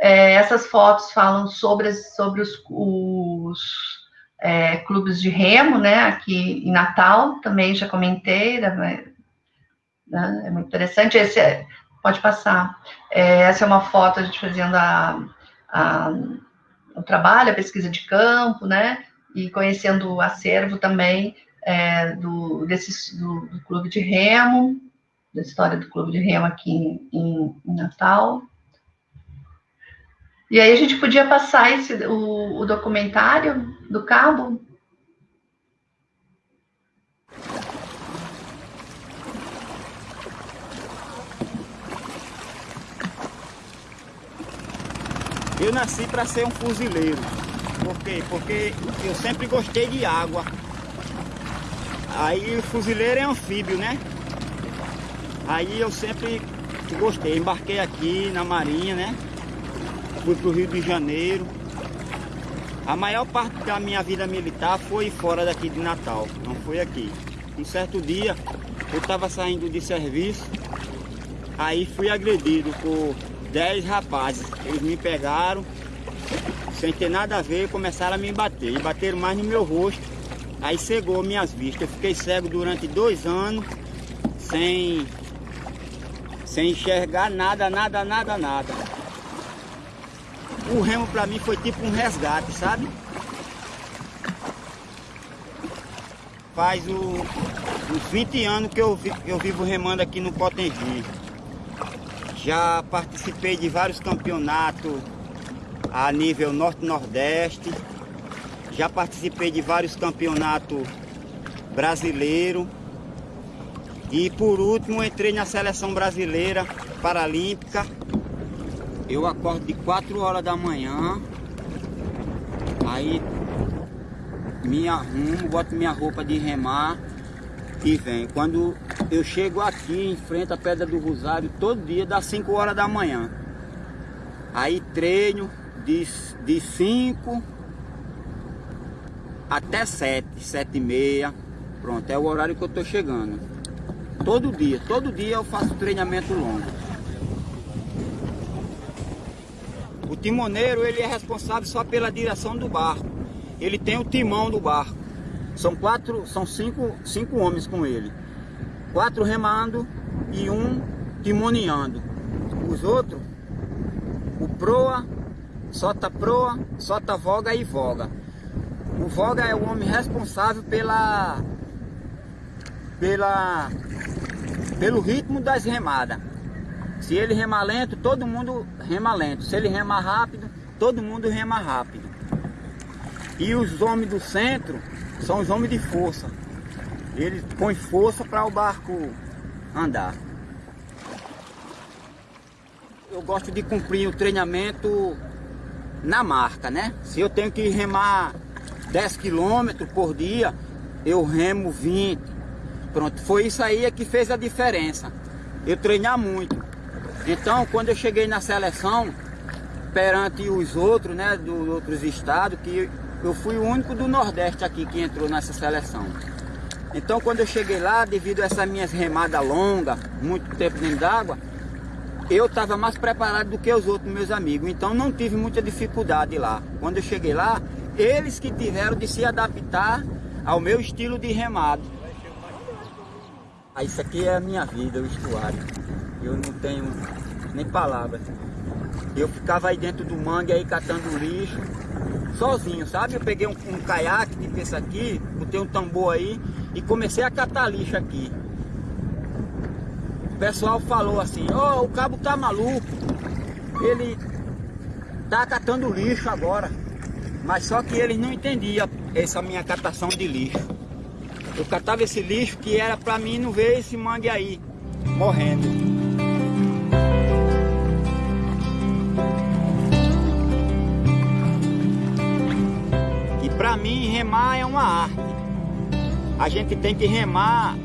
É, essas fotos falam sobre, sobre os, os é, clubes de remo, né, aqui em Natal, também já comentei, né, né é muito interessante. Esse é, pode passar. É, essa é uma foto a gente fazendo a, a, o trabalho, a pesquisa de campo, né, e conhecendo o acervo também é, do, desse, do, do, clube de remo, da história do clube de remo aqui em, em Natal. E aí a gente podia passar esse, o, o documentário do cabo. Eu nasci para ser um fuzileiro. Por quê? Porque eu sempre gostei de água. Aí o fuzileiro é anfíbio, né? Aí eu sempre gostei, embarquei aqui na Marinha, né? Fui pro Rio de Janeiro. A maior parte da minha vida militar foi fora daqui de Natal, não foi aqui. Um certo dia, eu estava saindo de serviço, aí fui agredido por 10 rapazes. Eles me pegaram, sem ter nada a ver, começaram a me bater. E bateram mais no meu rosto Aí cegou minhas vistas. Eu fiquei cego durante dois anos, sem, sem enxergar nada, nada, nada, nada. O remo para mim foi tipo um resgate, sabe? Faz o, uns 20 anos que eu, eu vivo remando aqui no Potengi. Já participei de vários campeonatos a nível norte-nordeste. Já participei de vários campeonatos brasileiros. E por último entrei na seleção brasileira paralímpica. Eu acordo de 4 horas da manhã. Aí me arrumo, boto minha roupa de remar e venho. Quando eu chego aqui em frente à Pedra do Rosário, todo dia das 5 horas da manhã. Aí treino de 5 de cinco até sete, sete e meia. Pronto, é o horário que eu tô chegando. Todo dia, todo dia eu faço treinamento longo. O timoneiro, ele é responsável só pela direção do barco. Ele tem o timão do barco. São quatro, são cinco, cinco homens com ele. Quatro remando e um timoneando. Os outros, o proa, solta proa, solta voga e voga. O Voga é o homem responsável pela, pela, pelo ritmo das remadas. Se ele remar lento, todo mundo rema lento. Se ele remar rápido, todo mundo rema rápido. E os homens do centro são os homens de força. Eles põem força para o barco andar. Eu gosto de cumprir o treinamento na marca, né? Se eu tenho que remar 10 quilômetros por dia, eu remo 20. Pronto, foi isso aí que fez a diferença. Eu treinar muito. Então, quando eu cheguei na seleção, perante os outros, né, dos outros estados, que eu fui o único do Nordeste aqui que entrou nessa seleção. Então, quando eu cheguei lá, devido a essas minhas remadas longas, muito tempo dentro d'água, eu estava mais preparado do que os outros meus amigos. Então, não tive muita dificuldade lá. Quando eu cheguei lá, eles que tiveram de se adaptar ao meu estilo de remado. Ah, isso aqui é a minha vida, o estuário. Eu não tenho nem palavras. Eu ficava aí dentro do mangue aí catando lixo, sozinho, sabe? Eu peguei um, um caiaque, tipo esse aqui, botei um tambor aí e comecei a catar lixo aqui. O pessoal falou assim, ó, oh, o cabo tá maluco, ele tá catando lixo agora. Mas só que eles não entendiam essa minha catação de lixo. Eu catava esse lixo que era para mim não ver esse mangue aí, morrendo. E para mim remar é uma arte. A gente tem que remar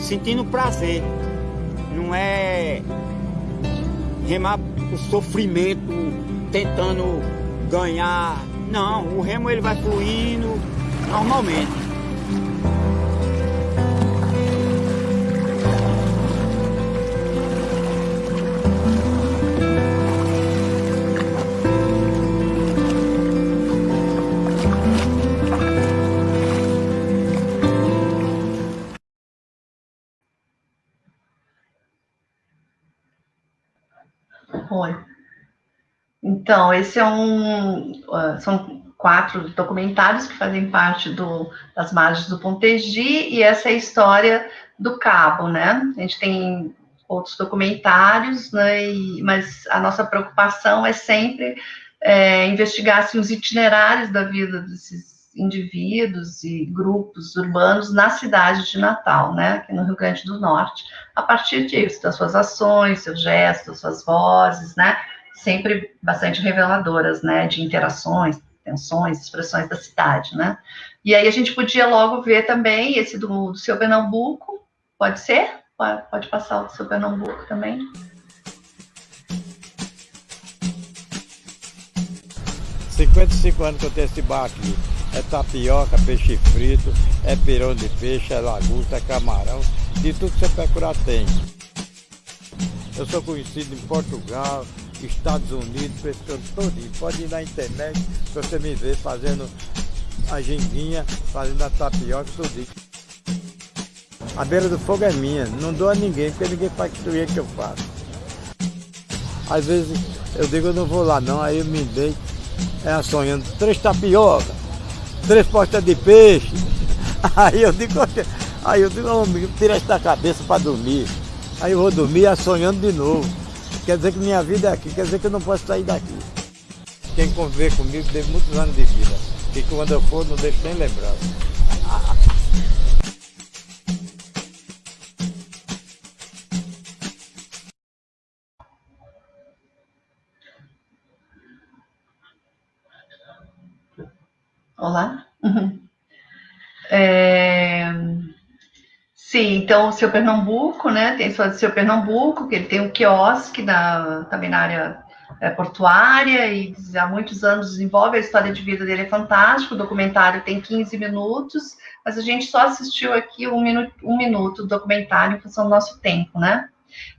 sentindo prazer. Não é remar o sofrimento, tentando ganhar não, o remo ele vai fluindo normalmente. Então, esse é um. Uh, são quatro documentários que fazem parte do, das margens do Pontegi, e essa é a história do Cabo, né? A gente tem outros documentários, né? E, mas a nossa preocupação é sempre é, investigar assim, os itinerários da vida desses indivíduos e grupos urbanos na cidade de Natal, né, aqui no Rio Grande do Norte, a partir disso, das suas ações, seus gestos, suas vozes, né, sempre bastante reveladoras, né, de interações, tensões, expressões da cidade, né. E aí a gente podia logo ver também esse do, do seu Pernambuco, pode ser? Pode, passar o seu Pernambuco também. Cinquenta e cinco anos que eu tenho esse bar aqui. É tapioca, peixe frito, é pirão de peixe, é lagosta, é camarão, de tudo que você procurar tem. Eu sou conhecido em Portugal, Estados Unidos, pessoas todinho. Pode ir na internet para você me ver fazendo a ginguinha, fazendo a tapioca, tudo. A beira do fogo é minha, não dou a ninguém, porque ninguém faz o que eu faço. Às vezes eu digo eu não vou lá não, aí eu me deito, é sonhando, três tapioca, três postas de peixe. (laughs) Aí eu digo, aí eu digo, oh, tira essa cabeça para dormir. Aí eu vou dormir sonhando de novo. Quer dizer que minha vida é aqui, quer dizer que eu não posso sair daqui. Quem conviver comigo teve muitos anos de vida. E quando eu for, não deixo nem lembrar. Olá. (laughs) É... Então o seu Pernambuco, né? Tem o seu Pernambuco, que ele tem um quiosque na, também na área é, portuária e há muitos anos desenvolve a história de vida dele é fantástico. O documentário tem 15 minutos, mas a gente só assistiu aqui um minuto, um minuto do documentário em função do nosso tempo, né?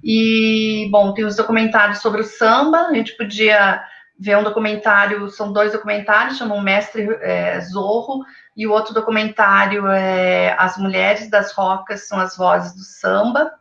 E bom, tem os documentários sobre o samba. A gente podia ver um documentário, são dois documentários, chamam Mestre é, Zorro e o outro documentário é As Mulheres das Rocas São as Vozes do Samba.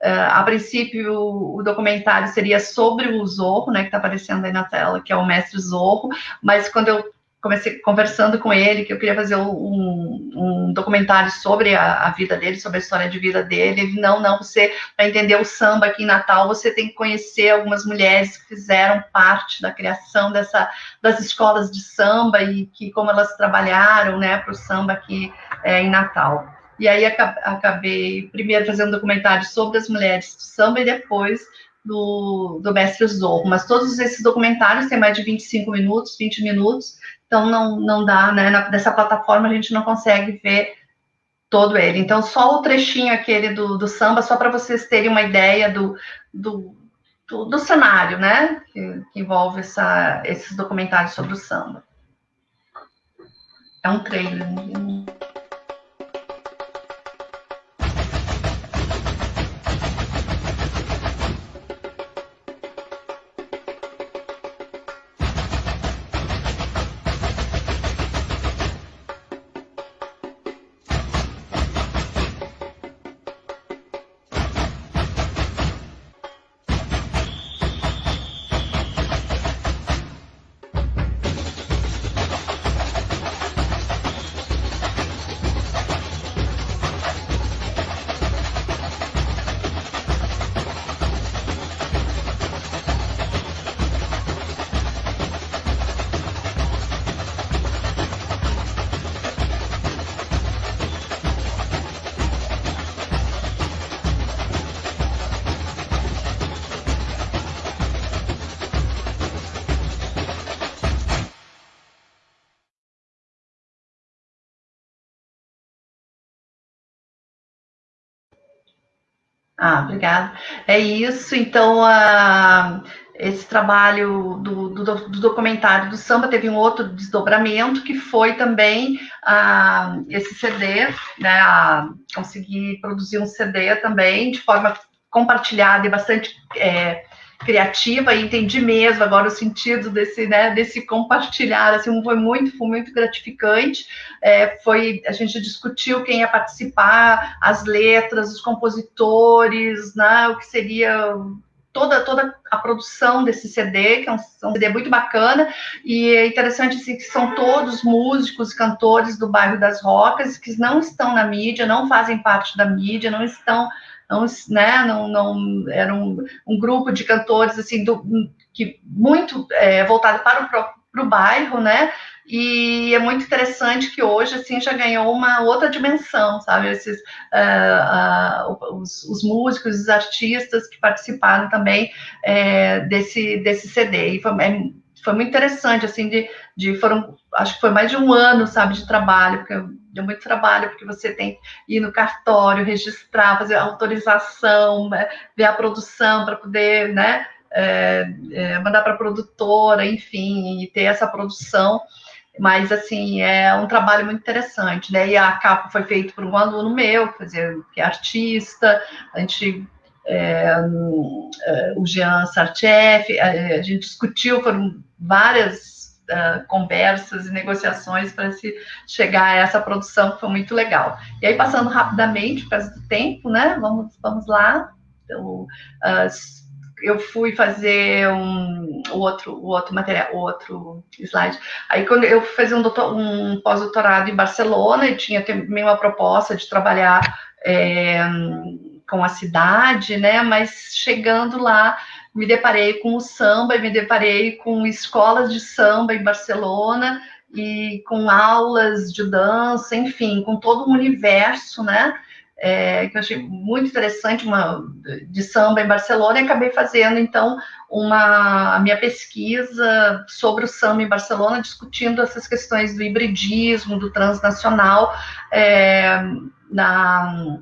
Uh, a princípio, o, o, documentário seria sobre o Zorro, né, que está aparecendo aí na tela, que é o mestre Zorro, mas quando eu comecei conversando com ele que eu queria fazer um, um documentário sobre a, a, vida dele, sobre a história de vida dele. Ele, não, não, você, para entender o samba aqui em Natal, você tem que conhecer algumas mulheres que fizeram parte da criação dessa, das escolas de samba e que como elas trabalharam, né, para o samba aqui é, em Natal. E aí acabei primeiro fazendo um documentário sobre as mulheres do samba e depois do, do Mestre Zorro, mas todos esses documentários têm mais de 25 minutos, 20 minutos, então não, não dá, né, na, dessa plataforma a gente não consegue ver todo ele. Então, só o trechinho aquele do, do samba, só para vocês terem uma ideia do, do, do, do cenário, né, que, que envolve essa, esses documentários sobre o samba. É um trailer. Obrigada. É isso. Então, uh, esse trabalho do, do, do, documentário do samba teve um outro desdobramento que foi também esse CD, né? Uh, conseguir produzir um CD também de forma compartilhada e bastante é, criativa e entendi mesmo agora o sentido desse, né, desse compartilhar, assim, foi muito, foi muito gratificante, é, foi, a gente discutiu quem ia participar, as letras, os compositores, né, o que seria toda, toda a produção desse CD, que é um, um, CD muito bacana, e é interessante assim, que são todos músicos, cantores do bairro das Rocas, que não estão na mídia, não fazem parte da mídia, não estão não, né, não, não era um, um grupo de cantores assim do, que muito é, voltado para o para o bairro, né? E é muito interessante que hoje assim já ganhou uma outra dimensão, sabe? Esses uh, uh, os, os, músicos, os artistas que participaram também é, desse desse CD. E foi, é, foi muito interessante assim de, de foram acho que foi mais de um ano, sabe, de trabalho, porque deu muito trabalho, porque você tem que ir no cartório, registrar, fazer autorização, né, ver a produção para poder, né, é, é, mandar para a produtora, enfim, e ter essa produção. Mas, assim, é um trabalho muito interessante, né? E a capa foi feita por um aluno meu, quer dizer, que é artista, a gente é, é o Jean Sarchef, a, gente discutiu, foram várias uh, conversas e negociações para se chegar a essa produção que foi muito legal. E aí, passando rapidamente, por causa do tempo, né? Vamos, vamos lá. Então, uh, eu fui fazer um outro outro material outro slide aí quando eu fui fazer um, um pós-doutorado em Barcelona e tinha também uma proposta de trabalhar é, com a cidade né mas chegando lá me deparei com o samba e me deparei com escolas de samba em Barcelona e com aulas de dança, enfim, com todo um universo, né? É, que eu achei muito interessante, uma de samba em Barcelona, e acabei fazendo então uma a minha pesquisa sobre o samba em Barcelona, discutindo essas questões do hibridismo, do transnacional é, na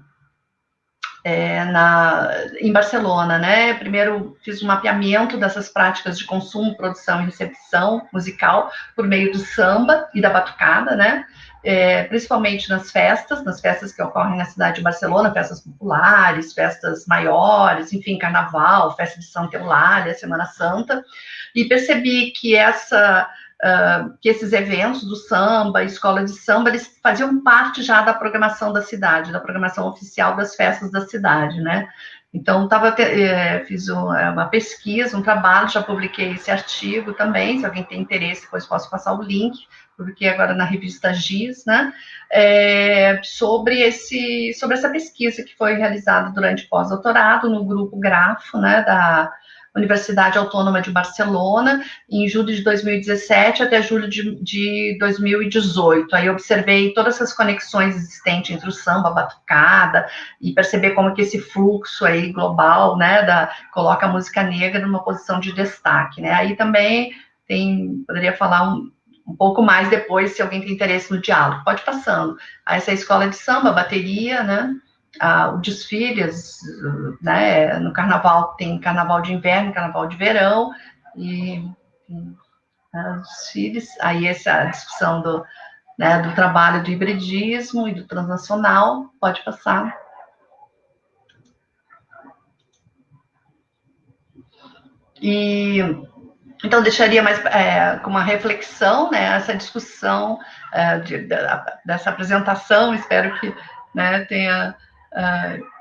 é, na, em Barcelona, né? Primeiro fiz um mapeamento dessas práticas de consumo, produção e recepção musical por meio do samba e da batucada, né? É, principalmente nas festas, nas festas que ocorrem na cidade de Barcelona, festas populares, festas maiores, enfim, carnaval, festa de Santa Eulália, Semana Santa, e percebi que essa uh, que esses eventos do samba, escola de samba, eles faziam parte já da programação da cidade, da programação oficial das festas da cidade, né? Então, tava, é, fiz é, uma pesquisa, um trabalho, já publiquei esse artigo também, se alguém tem interesse, depois posso passar o link, publiquei agora na revista GIS, né, é, sobre, esse, sobre essa pesquisa que foi realizada durante pós-doutorado no grupo Grafo, né, da Universidade Autônoma de Barcelona, em julho de 2017 até julho de, de 2018. Aí observei todas essas conexões existentes entre o samba, a batucada, e perceber como que esse fluxo aí global, né, da, coloca a música negra numa posição de destaque, né. Aí também tem, poderia falar um, um pouco mais depois, se alguém tem interesse no diálogo. Pode passando. Essa é a escola de samba, bateria, né? Ah, o desfiles, né, no carnaval tem carnaval de inverno, carnaval de verão, e, os desfiles, aí essa discussão do, né, do trabalho do hibridismo e do transnacional, pode passar. E então deixaria mais é, com uma reflexão, né, essa discussão é, de, de, dessa apresentação, espero que né, tenha uh,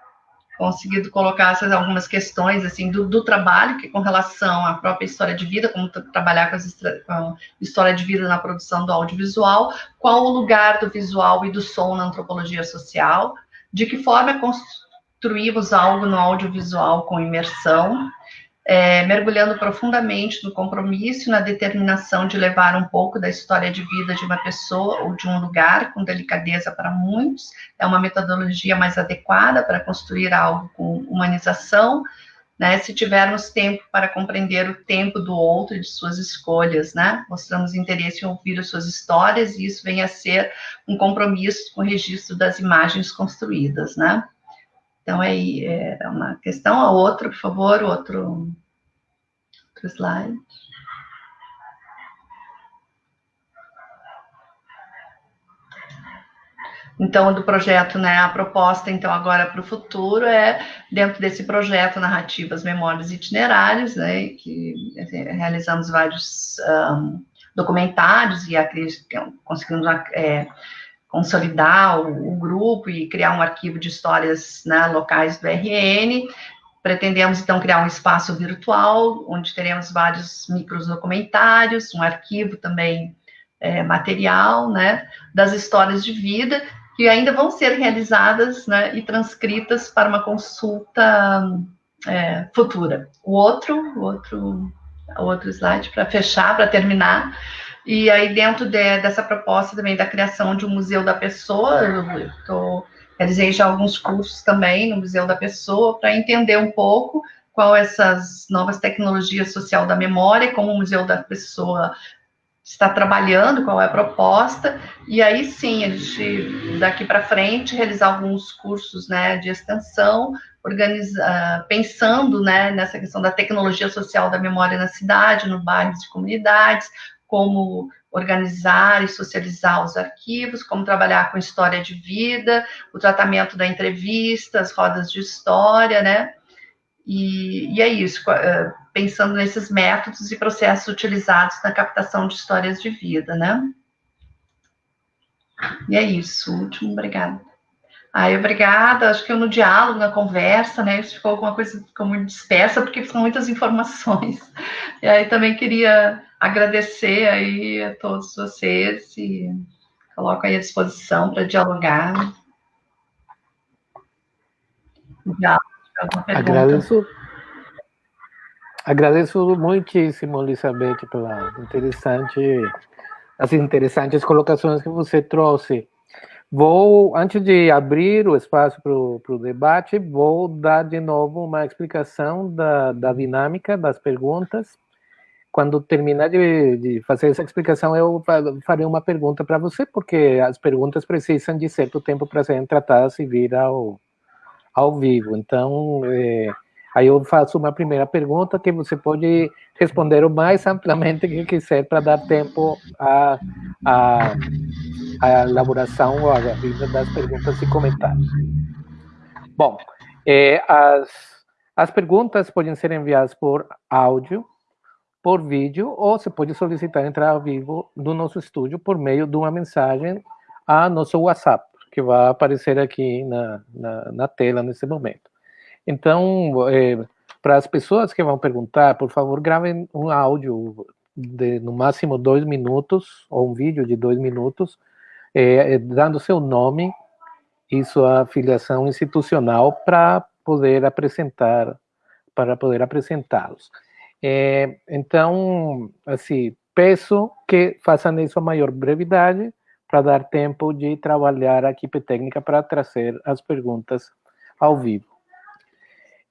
conseguido colocar essas algumas questões assim do, do, trabalho que com relação à própria história de vida, como trabalhar com, com a história de vida na produção do audiovisual, qual o lugar do visual e do som na antropologia social, de que forma construímos algo no audiovisual com imersão, é, mergulhando profundamente no compromisso e na determinação de levar um pouco da história de vida de uma pessoa ou de um lugar com delicadeza para muitos, é uma metodologia mais adequada para construir algo com humanização, né, se tivermos tempo para compreender o tempo do outro e de suas escolhas, né, mostramos interesse em ouvir as suas histórias e isso vem a ser um compromisso com o registro das imagens construídas, né. Então, é, é uma questão. A outra, por favor, outro, outro slide. Então, do projeto, né, a proposta, então, agora para o futuro é, dentro desse projeto Narrativas, Memórias e Itinerários, né, que realizamos vários um, documentários e que conseguimos é, consolidar o, o, grupo e criar um arquivo de histórias né, locais do RN. Pretendemos, então, criar um espaço virtual, onde teremos vários micros documentários, um arquivo também é, material, né, das histórias de vida, que ainda vão ser realizadas né, e transcritas para uma consulta é, futura. O outro, o outro, o outro slide para fechar, para terminar, e aí, dentro de, dessa proposta também da criação de um museu da pessoa, eu tô, realizei já alguns cursos também no Museu da Pessoa, para entender um pouco qual essas novas tecnologias social da memória, como o Museu da Pessoa está trabalhando, qual é a proposta, e aí sim, a gente, daqui para frente, realizar alguns cursos né, de extensão, organizar, pensando né, nessa questão da tecnologia social da memória na cidade, no bairros e comunidades, como organizar e socializar os arquivos, como trabalhar com história de vida, o tratamento da entrevista, as rodas de história, né? E, e é isso, eh, pensando nesses métodos e processos utilizados na captação de histórias de vida, né? E é isso, último, obrigada. Aí, obrigada. Acho que eu no diálogo, na conversa, né? Isso ficou alguma coisa ficou muito dispersa, porque são muitas informações. (laughs) E aí também queria agradecer aí a todos vocês e coloco aí à disposição para dialogar. Já, agradeço, agradeço muitíssimo, Elizabeth, pela interessante, as interessantes colocações que você trouxe. Vou, antes de abrir o espaço para o debate, vou dar de novo uma explicação da, da dinâmica das perguntas. Quando terminar de, de fazer essa explicação, eu farei uma pergunta para você, porque as perguntas precisam de certo tempo para serem tratadas e vir ao, ao vivo. Então, é, aí eu faço uma primeira pergunta que você pode responder o mais amplamente que quiser para dar tempo a, a a elaboração a vida das perguntas e comentários. Bom, é, as, as perguntas podem ser enviadas por áudio, por vídeo, ou você pode solicitar entrar ao vivo do nosso estúdio por meio de uma mensagem a nosso WhatsApp, que vai aparecer aqui na, na, na tela nesse momento. Então, é, para as pessoas que vão perguntar, por favor, gravem um áudio de no máximo dois minutos, ou um vídeo de dois minutos, é, dando seu nome e sua filiação institucional para poder apresentar, para poder apresentá-los. É, então, assim, peço que façam isso a maior brevidade para dar tempo de trabalhar a equipe técnica para trazer as perguntas ao vivo.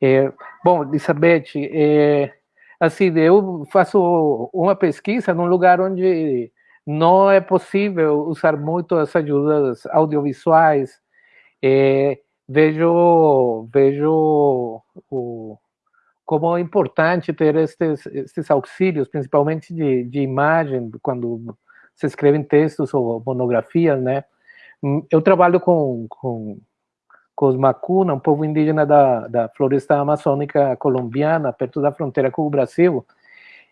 É, bom, Elizabeth, é, assim, eu faço uma pesquisa num lugar onde não é possível usar muito as ajudas audiovisuais. É, vejo vejo o, como é importante ter estes, estes auxílios, principalmente de, de imagem, quando se escrevem textos ou monografias, né? Eu trabalho com, com, com os Macuna, um povo indígena da, da floresta amazônica colombiana, perto da fronteira com o Brasil,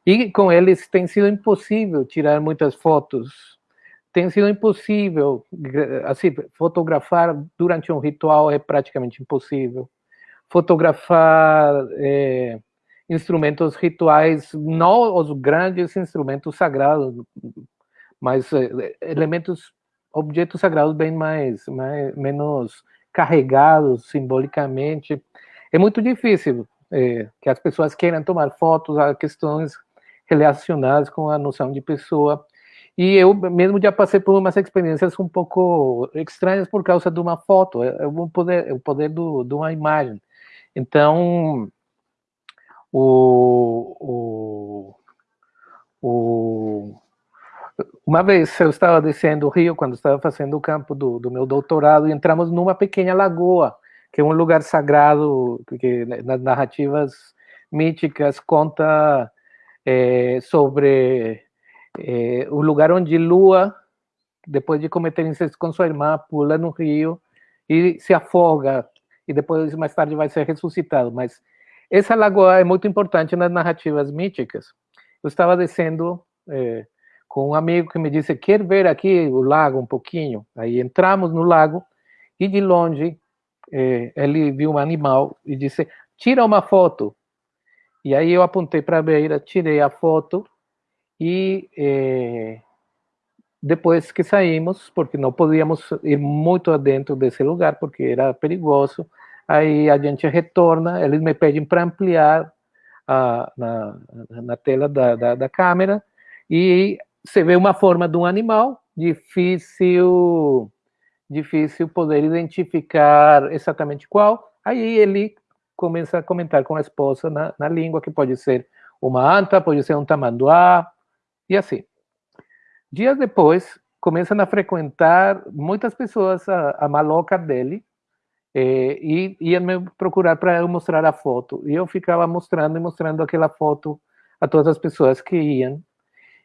e com eles tem sido impossível tirar muitas fotos. Tem sido impossível, assim, fotografar durante um ritual é praticamente impossível fotografar é, instrumentos rituais, não os grandes instrumentos sagrados, mas é, elementos, objetos sagrados bem mais, mais menos carregados simbolicamente. É muito difícil é, que as pessoas queiram tomar fotos a questões relacionadas com a noção de pessoa. E eu mesmo já passei por umas experiências um pouco estranhas por causa de uma foto, é, é o poder, é o poder do, de uma imagem. Então, o, o, o, uma vez eu estava descendo o rio, quando estava fazendo o campo do, do meu doutorado, e entramos numa pequena lagoa, que é um lugar sagrado, que nas narrativas míticas conta é, sobre é, o lugar onde Lua, depois de cometer incesto com sua irmã, pula no rio e se afoga e depois mais tarde vai ser ressuscitado. Mas essa lagoa é muito importante nas narrativas míticas. Eu estava descendo é, com um amigo que me disse, quer ver aqui o lago um pouquinho? Aí entramos no lago e de longe ele viu um animal e disse, tira uma foto. E aí eu apontei para a beira, tirei a foto e é, depois que saímos, porque não podíamos ir muito adentro desse lugar, porque era perigoso, aí a gente retorna, eles me pedem para ampliar a, na, na tela da, da, da, câmera, e você vê uma forma de um animal, difícil, difícil poder identificar exatamente qual, aí ele começa a comentar com a esposa na, na língua, que pode ser uma anta, pode ser um tamanduá, e assim. Dias depois, começam a frequentar muitas pessoas a, a maloca dele é, e iam me procurar para eu mostrar a foto. E eu ficava mostrando e mostrando aquela foto a todas as pessoas que iam.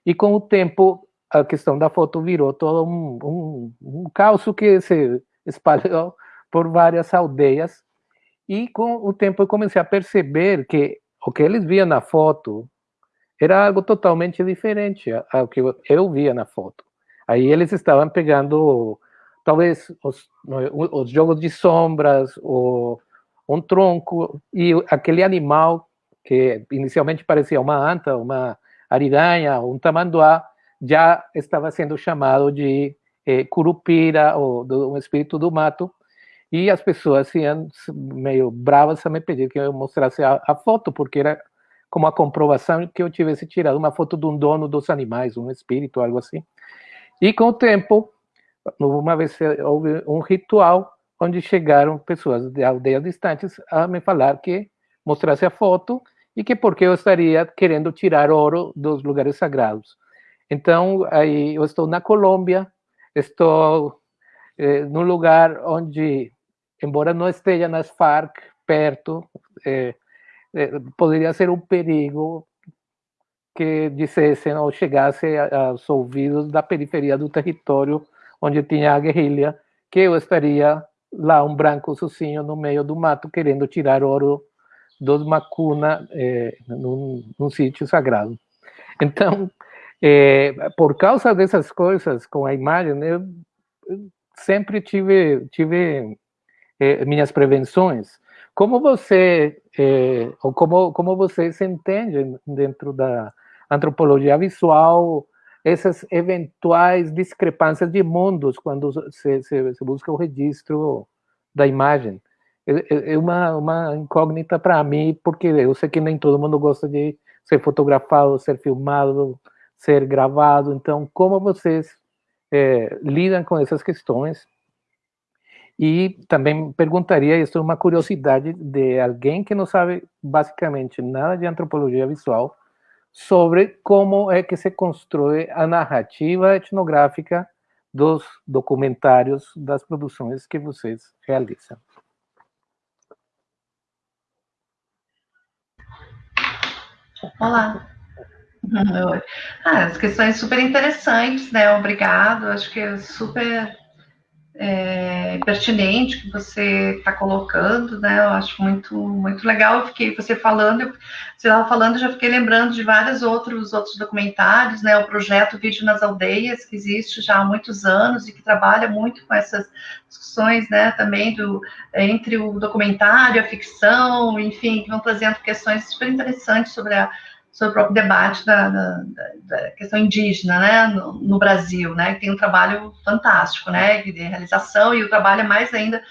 E com o tempo, a questão da foto virou todo um, um, um caos que se espalhou por várias aldeias. E com o tempo eu comecei a perceber que o que eles viam na foto era algo totalmente diferente ao que eu via na foto. Aí eles estavam pegando, talvez, os, os jogos de sombras, ou um tronco, e aquele animal que inicialmente parecia uma anta, uma ariranha, um tamanduá, já estava sendo chamado de eh, curupira, ou do, um espírito do mato, e as pessoas iam meio bravas me pedir que eu mostrasse a, a foto, porque era como a comprovação que eu tivesse tirado uma foto de um dono dos animais, um espírito, algo assim. E com o tempo, uma vez houve um ritual onde chegaram pessoas de aldeias distantes a me falar que mostrasse a foto e que porque eu estaria querendo tirar ouro dos lugares sagrados. Então, aí eu estou na Colômbia, estou eh, num lugar onde, embora não esteja nas Farc, perto, eh, eh, poderia ser um perigo que dissessem ou chegasse aos ouvidos da periferia do território onde tinha a guerrilha, que eu estaria lá, um branco sozinho no meio do mato, querendo tirar ouro dos Macuna eh, num, num sítio sagrado. Então, eh, por causa dessas coisas com a imagem, eu sempre tive, tive eh, minhas prevenções. como você, é, ou como, como você entende dentro da antropologia visual, essas eventuais discrepâncias de mundos quando se, se, se busca o registro da imagem? É, é, é uma, uma incógnita para mim, porque eu sei que nem todo mundo gosta de ser fotografado, ser filmado, ser gravado. Então, como vocês é, lidam com essas questões? E também perguntaria, isso é uma curiosidade de alguém que não sabe basicamente nada de antropologia visual, sobre como é que se constrói a narrativa etnográfica dos documentários, das produções que vocês realizam. Olá. (laughs) Ah, as questões super interessantes, né? Obrigado. Acho que é super é, pertinente que você está colocando, né? Eu acho muito, muito legal. Eu fiquei você falando, você estava falando, já fiquei lembrando de vários outros outros documentários, né? O projeto Vídeo nas Aldeias, que existe já há muitos anos e que trabalha muito com essas discussões, né? Também do entre o documentário, a ficção, enfim, que vão trazendo questões super interessantes sobre a sobre o próprio debate da, da, da questão indígena, né, no, no, Brasil, né, que tem um trabalho fantástico, né, de realização, e o trabalho é mais ainda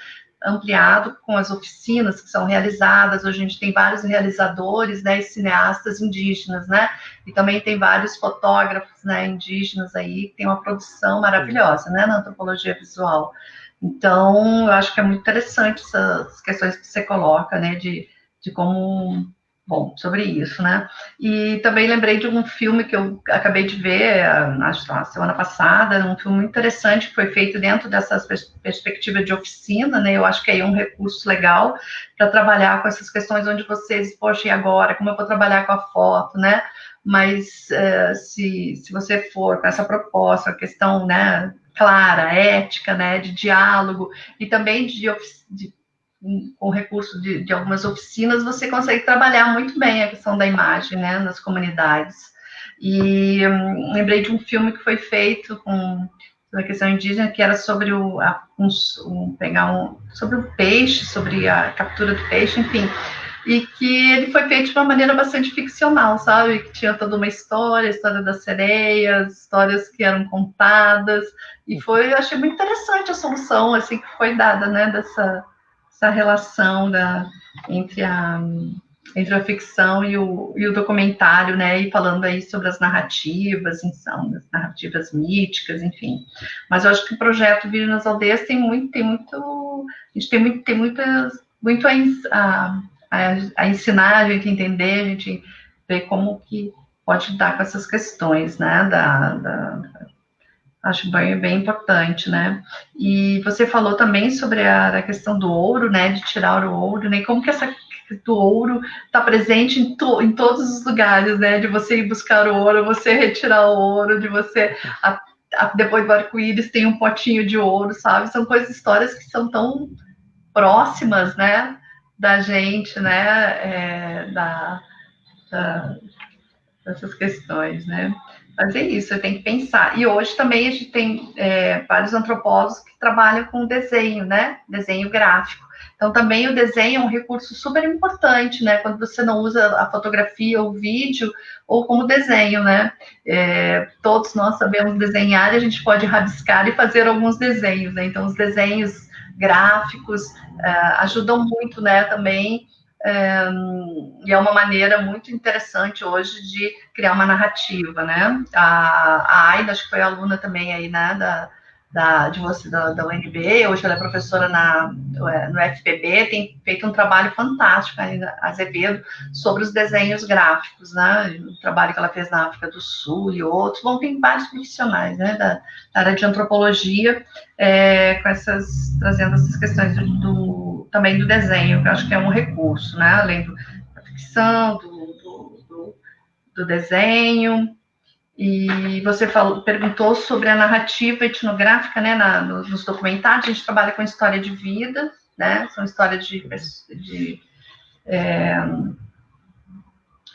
ampliado com as oficinas que são realizadas, hoje a gente tem vários realizadores, né, e cineastas indígenas, né, e também tem vários fotógrafos, né, indígenas aí, que tem uma produção maravilhosa, né, na antropologia visual. Então, eu acho que é muito interessante essas questões que você coloca, né, de, de como bom, sobre isso, né? E também lembrei de um filme que eu acabei de ver, acho que semana passada, um filme interessante que foi feito dentro dessa perspectiva de oficina, né? Eu acho que aí é um recurso legal para trabalhar com essas questões onde vocês, poxa, e agora? Como eu vou trabalhar com a foto, né? Mas uh, se, se você for com essa proposta, a questão, né, clara, ética, né, de diálogo e também de, de com recurso de, de, algumas oficinas, você consegue trabalhar muito bem a questão da imagem, né, nas comunidades. E hum, lembrei de um filme que foi feito com a questão indígena, que era sobre o, a, um, um, pegar um, sobre o peixe, sobre a captura do peixe, enfim, e que ele foi feito de uma maneira bastante ficcional, sabe? Que tinha toda uma história, história das sereias, histórias que eram contadas, e foi, eu achei muito interessante a solução, assim, que foi dada, né, dessa essa relação da, entre, a, entre a ficção e o, e o documentário, né, e falando aí sobre as narrativas, são as narrativas míticas, enfim. Mas eu acho que o projeto Vir nas Aldeias tem muito, tem muito, a gente tem muito, tem muitas, muito a, a, a ensinar, a gente entender, a gente ver como que pode lidar com essas questões, né, da, da Acho bem, bem importante, né? E você falou também sobre a, a, questão do ouro, né? De tirar o ouro, né? Como que essa do ouro está presente em, to, em todos os lugares, né? De você ir buscar o ouro, você retirar o ouro, de você a, a, depois do arco-íris tem um potinho de ouro, sabe? São coisas, histórias que são tão próximas, né? Da gente, né? É, da, da, dessas questões, né? Fazer isso, você tem que pensar. E hoje também a gente tem é, vários antropólogos que trabalham com desenho, né? Desenho gráfico. Então, também o desenho é um recurso super importante, né? Quando você não usa a fotografia ou o vídeo, ou como desenho, né? É, todos nós sabemos desenhar e a gente pode rabiscar e fazer alguns desenhos, né? Então, os desenhos gráficos é, ajudam muito, né? Também é, e é uma maneira muito interessante hoje de criar uma narrativa, né? A, a Aida, acho que foi aluna também aí, né, da, da, de você, da, da UNB, hoje ela é professora na, no FPB, tem feito um trabalho fantástico aí, Azevedo, sobre os desenhos gráficos, né, o trabalho que ela fez na África do Sul e outros, bom, tem vários profissionais, né, da, da área de antropologia, é, com essas, trazendo essas questões do, também do desenho, que eu acho que é um recurso, né, além do, da ficção, do, do, do, do desenho, e você falou, perguntou sobre a narrativa etnográfica, né, na, nos documentários. A gente trabalha com história de vida, né, são histórias de, de é,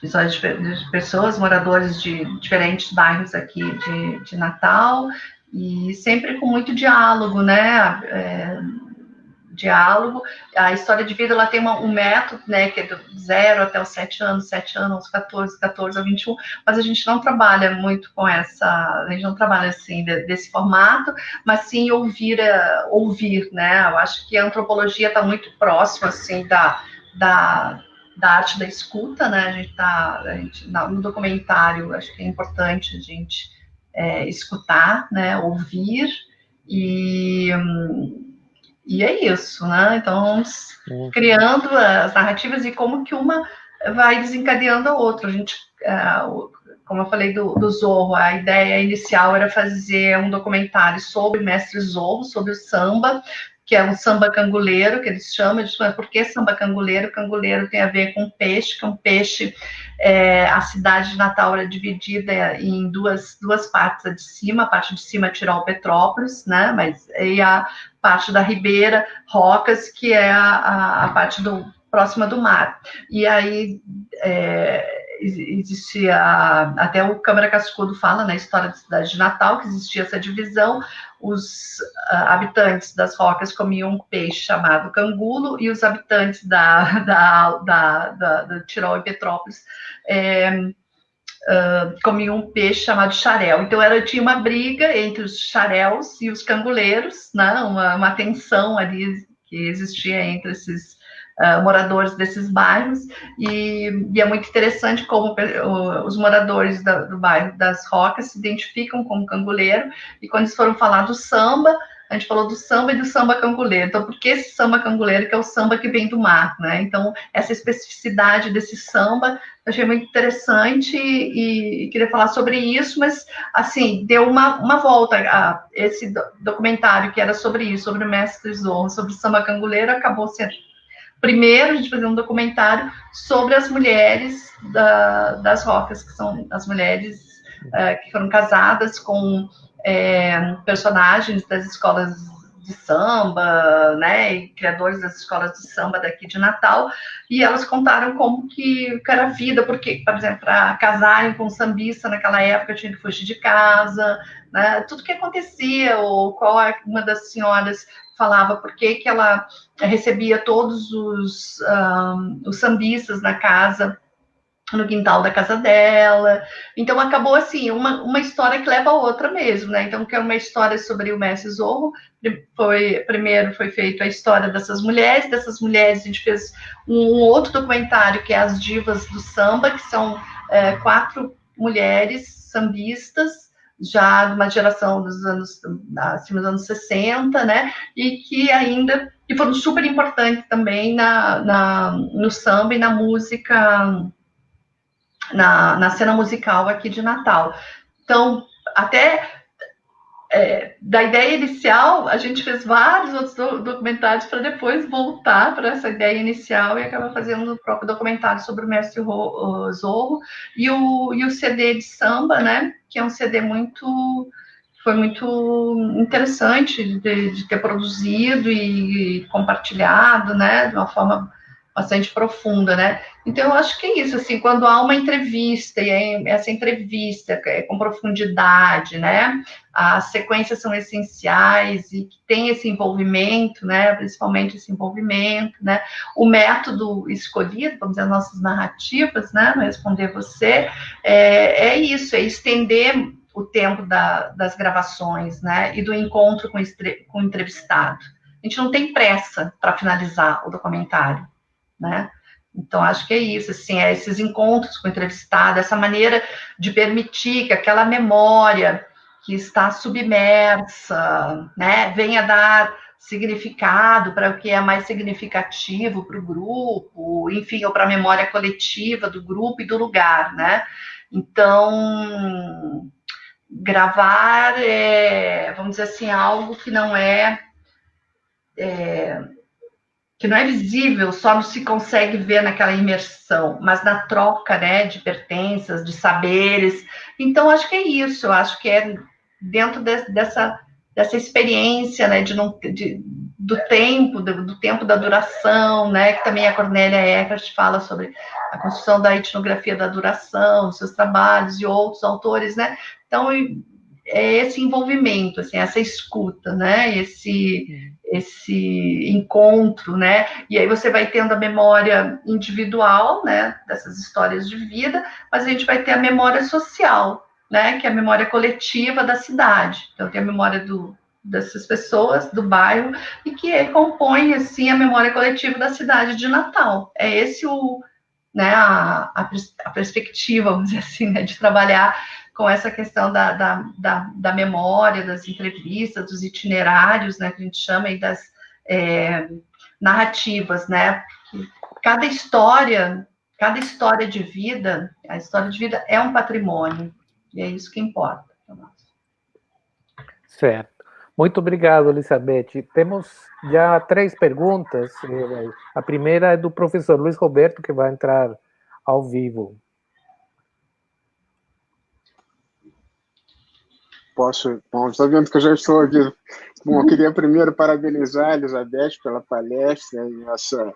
histórias de, pessoas, moradores de diferentes bairros aqui de, de Natal, e sempre com muito diálogo, né, é, diálogo. A história de vida ela tem uma, um método, né, que é do zero até os sete anos, sete anos aos 14, 14 a 21, mas a gente não trabalha muito com essa, a gente não trabalha assim de, desse formato, mas sim ouvir, uh, ouvir, né? Eu acho que a antropologia está muito próxima assim da, da da arte da escuta, né? A gente tá a gente, no documentário, acho que é importante a gente é, escutar, né? Ouvir e hum, e é isso, né? Então, criando as narrativas e como que uma vai desencadeando a outra. A gente, é, como eu falei do, do Zorro, a ideia inicial era fazer um documentário sobre o mestre Zorro, sobre o samba, que é um samba canguleiro, que eles chamam, falam, por que samba canguleiro? Canguleiro tem a ver com peixe, que é um peixe, é, a cidade de Natal era dividida em duas, duas partes, a de cima, a parte de cima é Tirol Petrópolis, né, mas e a parte da Ribeira, Rocas, que é a, a, a parte do, próxima do mar. E aí é, existia, até o Câmara Cascudo fala na né, história da cidade de Natal, que existia essa divisão, os uh, habitantes das rocas comiam um peixe chamado cangulo e os habitantes da, (laughs) da, da, da, da Tirol e Petrópolis é, uh, comiam um peixe chamado xarel. Então era, tinha uma briga entre os xaréus e os canguleiros, né? uma, uma tensão ali que existia entre esses uh, moradores desses bairros, e, e, é muito interessante como os moradores da, do bairro das Rocas se identificam como canguleiro, e quando eles foram falar do samba, a gente falou do samba e do samba canguleiro. Então, por que esse samba canguleiro, que é o samba que vem do mar, né? Então, essa especificidade desse samba, eu achei muito interessante e, e queria falar sobre isso, mas, assim, deu uma, uma volta. A, esse documentário que era sobre isso, sobre o mestre Zorro, sobre o samba canguleiro, acabou sendo primeiro a gente fazer um documentário sobre as mulheres da, das rocas, que são as mulheres uh, que foram casadas com é, personagens das escolas de samba, né, e criadores das escolas de samba daqui de Natal, e elas contaram como que, era a vida, porque, por exemplo, para casarem com um sambista naquela época tinha que fugir de casa, né, tudo que acontecia, ou qual é uma das senhoras falava por que, que ela recebia todos os, um, os sambistas na casa, no quintal da casa dela. Então acabou assim, uma, uma história que leva a outra mesmo, né? Então, que é uma história sobre o Messi Zorro. Foi, primeiro foi feita a história dessas mulheres, dessas mulheres a gente fez um, outro documentário que é As Divas do Samba, que são é, quatro mulheres sambistas já de uma geração dos anos acima dos anos 60, né? E que ainda que foram super importantes também na, na, no samba e na música, na, na cena musical aqui de Natal. Então, até é, da ideia inicial, a gente fez vários outros do, documentários para depois voltar para essa ideia inicial e acabar fazendo o próprio documentário sobre o mestre Zorro e o, e o CD de samba, né? Que é um CD muito foi muito interessante de, de ter produzido e compartilhado, né? De uma forma bastante profunda, né? Então, eu acho que é isso, assim, quando há uma entrevista, e essa entrevista é com profundidade, né? As sequências são essenciais e tem esse envolvimento, né? Principalmente esse envolvimento, né? O método escolhido, vamos dizer, as nossas narrativas, né? No Responder Você, é, é isso, é estender o tempo da, das gravações, né? E do encontro com, com o entrevistado. A gente não tem pressa para finalizar o documentário né? Então, acho que é isso, assim, é esses encontros com o entrevistado, essa maneira de permitir que aquela memória que está submersa, né, venha dar significado para o que é mais significativo para o grupo, enfim, ou para a memória coletiva do grupo e do lugar, né? Então, gravar é, vamos dizer assim, algo que não é, é que não é visível, só não se consegue ver naquela imersão, mas na troca, né, de pertenças, de saberes. Então, acho que é isso, acho que é dentro de, dessa, dessa experiência, né, de, não, de do tempo, do, do, tempo da duração, né, que também a Cornélia Eckert fala sobre a construção da etnografia da duração, seus trabalhos e outros autores, né, então é esse envolvimento, assim, essa escuta, né? Esse, esse encontro, né? E aí você vai tendo a memória individual, né? Dessas histórias de vida, mas a gente vai ter a memória social, né? Que é a memória coletiva da cidade. Então tem a memória do, dessas pessoas do bairro e que compõe assim a memória coletiva da cidade de Natal. É esse o, né? A, a, a perspectiva, vamos dizer assim, né? De trabalhar com essa questão da, da, da, da, memória, das entrevistas, dos itinerários, né, que a gente chama aí das é, narrativas, né? Cada história, cada história de vida, a história de vida é um patrimônio, e é isso que importa. Certo. Muito obrigado, Elizabeth. Temos já três perguntas. A primeira é do professor Luiz Roberto, que vai entrar ao vivo. posso. Bom, está vendo que eu já estou aqui. Bom, eu queria primeiro parabenizar a Elizabeth pela palestra e essa,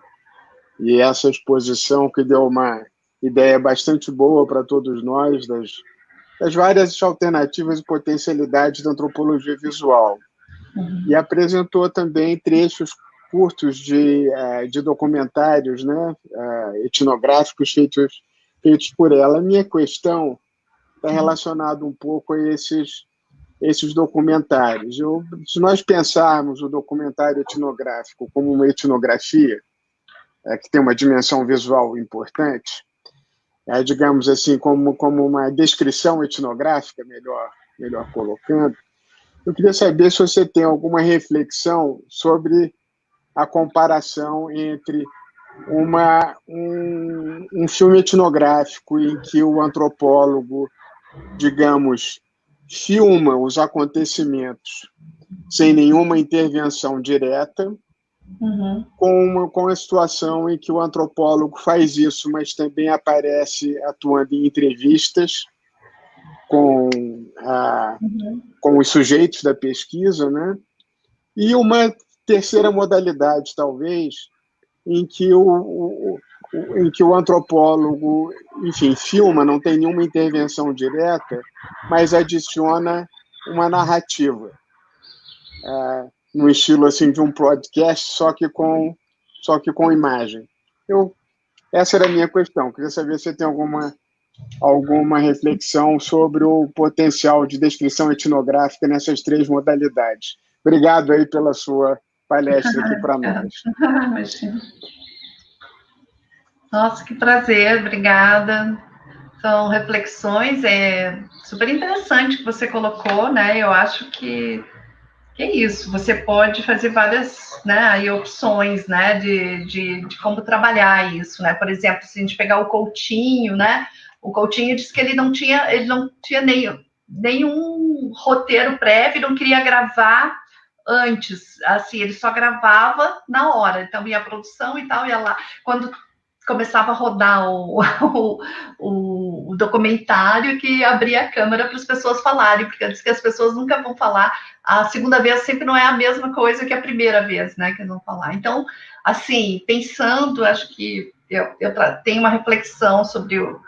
e essa exposição que deu uma ideia bastante boa para todos nós das, das várias alternativas e potencialidades da antropologia visual. Uhum. E apresentou também trechos curtos de, uh, de documentários né, uh, etnográficos feitos, feitos por ela. A minha questão está relacionada um pouco a esses esses documentários. Eu, se nós pensarmos o documentário etnográfico como uma etnografia, é, que tem uma dimensão visual importante, é, digamos assim, como, como uma descrição etnográfica, melhor, melhor colocando, eu queria saber se você tem alguma reflexão sobre a comparação entre uma, um, um filme etnográfico em que o antropólogo, digamos, filma os acontecimentos sem nenhuma intervenção direta, uhum. com, uma, com a situação em que o antropólogo faz isso, mas também aparece atuando em entrevistas com, a, uhum. com os sujeitos da pesquisa, né? E uma terceira modalidade, talvez, em que o, o, em que o antropólogo, enfim, filma, não tem nenhuma intervenção direta, mas adiciona uma narrativa, é, no estilo assim de um podcast, só que com só que com imagem. Eu, essa era a minha questão. Queria saber se você tem alguma alguma reflexão sobre o potencial de descrição etnográfica nessas três modalidades. Obrigado aí pela sua palestra aqui para nós. (laughs) Nossa, que prazer, obrigada. São reflexões, é super interessante que você colocou, né? Eu acho que, que é isso, você pode fazer várias né, opções, né, de, de, de como trabalhar isso, né? Por exemplo, se a gente pegar o Coutinho, né? O Coutinho disse que ele não tinha, ele não tinha nem, nenhum roteiro prévio, não queria gravar antes, assim, ele só gravava na hora, então ia a produção e tal, ia lá. Quando começava a rodar (laughs) o, o, o, documentário que abria a câmera para as pessoas falarem, porque antes que as pessoas nunca vão falar, a segunda vez sempre não é a mesma coisa que a primeira vez, né, que vão falar. Então, assim, pensando, acho que eu, eu tenho uma reflexão sobre o,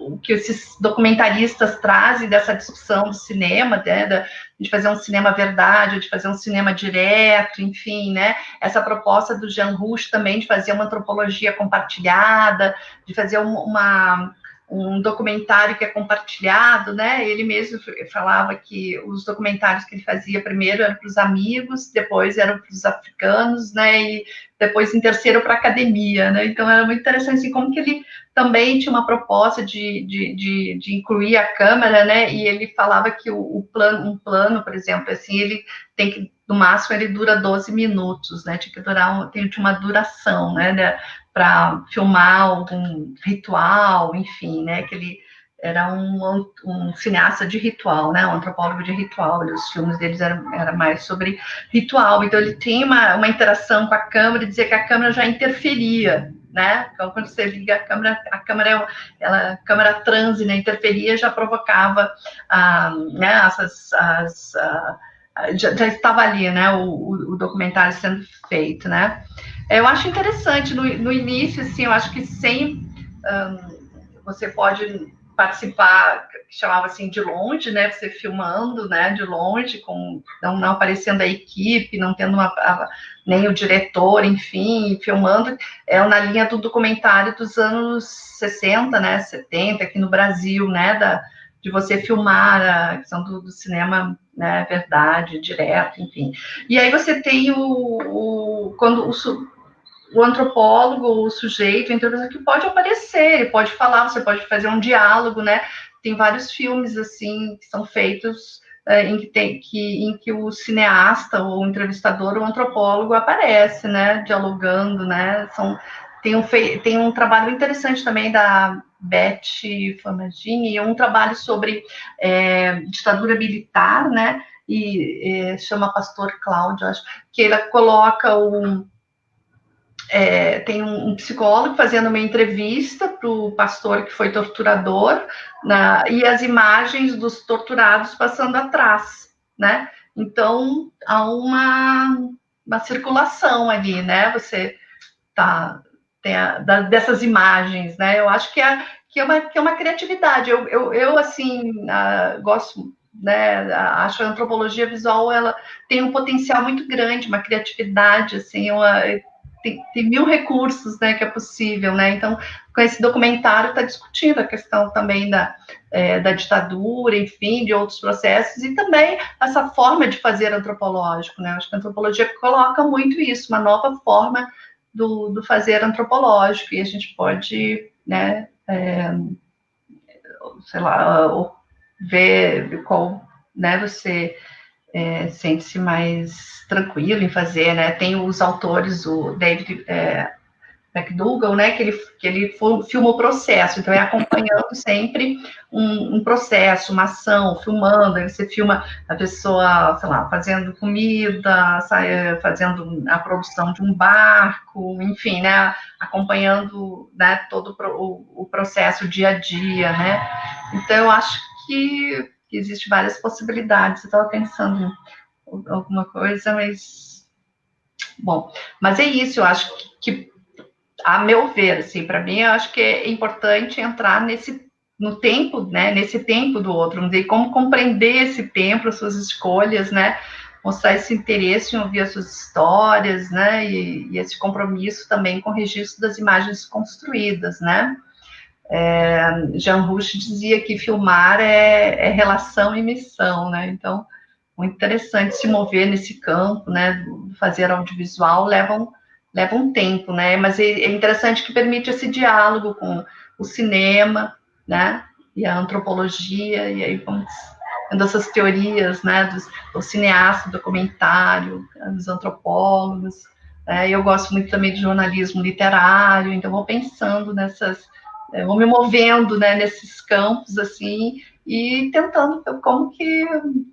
o que esses documentaristas trazem dessa discussão do cinema, né, de fazer um cinema verdade, de fazer um cinema direto, enfim, né? Essa proposta do Jean Rouch também de fazer uma antropologia compartilhada, de fazer uma, um documentário que é compartilhado, né? Ele mesmo falava que os documentários que ele fazia primeiro eram para os amigos, depois eram para os africanos, né? E depois em terceiro para a academia, né? Então era muito interessante assim, como que ele também tinha uma proposta de, de, de, de incluir a câmera, né? E ele falava que o, o, plano, um plano, por exemplo, assim, ele tem que, no máximo, ele dura 12 minutos, né? Tinha que durar, um, tem uma duração, né? Para filmar algum ritual, enfim, né? Que ele era um, um cineasta de ritual, né? Um antropólogo de ritual. Os filmes deles eram era mais sobre ritual. Então ele tem uma, uma interação com a câmera dizia que a câmera já interferia, né? Então quando você liga a câmera, a câmera, ela, a câmera transe, né? Interferia já provocava, ah, né? Essas, as, ah, já, já, estava ali, né? O, o, o, documentário sendo feito, né? Eu acho interessante no, no início, assim, eu acho que sem um, você pode participar, que chamava assim de longe, né? Você filmando, né? De longe, com não, não aparecendo a equipe, não tendo uma, a, nem o diretor, enfim, filmando. É na linha do documentário dos anos 60, né? 70 aqui no Brasil, né? Da, de você filmar a questão do, do cinema, né? Verdade, direto, enfim. E aí você tem o, o quando o o antropólogo, o sujeito, o que pode aparecer, ele pode falar, você pode fazer um diálogo, né? Tem vários filmes, assim, que são feitos é, em, que tem, que, em que o cineasta, ou o entrevistador, o antropólogo aparece, né? Dialogando, né? São, tem, um, tem um trabalho interessante também da Beth Flamagini, um trabalho sobre é, ditadura militar, né? E é, chama Pastor Cláudio, acho, que ele coloca um é, tem um, um, psicólogo fazendo uma entrevista para o pastor que foi torturador, na, e as imagens dos torturados passando atrás, né? Então, há uma, uma circulação ali, né? Você tá, tem a, da, dessas imagens, né? Eu acho que é, que é, uma, que é uma criatividade. Eu, eu, eu assim, uh, gosto né, acho a antropologia visual ela tem um potencial muito grande, uma criatividade, assim, uma, tem, tem, mil recursos, né, que é possível, né, então, com esse documentário está discutindo a questão também da, é, da ditadura, enfim, de outros processos, e também essa forma de fazer antropológico, né, acho que a antropologia coloca muito isso, uma nova forma do, do fazer antropológico, e a gente pode, né, é, sei lá, ver qual, né, você é, sente-se mais tranquilo em fazer, né? Tem os autores, o David é, McDougall, né? Que ele, que ele filma o processo, então é acompanhando sempre um, um, processo, uma ação, filmando. Aí você filma a pessoa, sei lá, fazendo comida, sai, fazendo a produção de um barco, enfim, né? Acompanhando né, todo o, o processo, o dia a dia, né? Então eu acho que que existe várias possibilidades. Eu estava pensando em alguma coisa, mas bom, mas é isso. Eu acho que, a meu ver, assim, para mim, eu acho que é importante entrar nesse no tempo, né, nesse tempo do outro, dizer, como compreender esse tempo, as suas escolhas, né, mostrar esse interesse em ouvir as suas histórias, né, e, e esse compromisso também com o registro das imagens construídas, né. É, Jean Rouch dizia que filmar é, é, relação e missão, né? Então, muito interessante se mover nesse campo, né? Fazer audiovisual leva um, leva um tempo, né? Mas é, é interessante que permite esse diálogo com o cinema, né? E a antropologia, e aí vamos vendo essas teorias, né? Dos, do cineasta, do documentário, dos antropólogos. Né? Eu gosto muito também de jornalismo literário, então vou pensando nessas eu vou me movendo né, nesses campos assim e tentando como que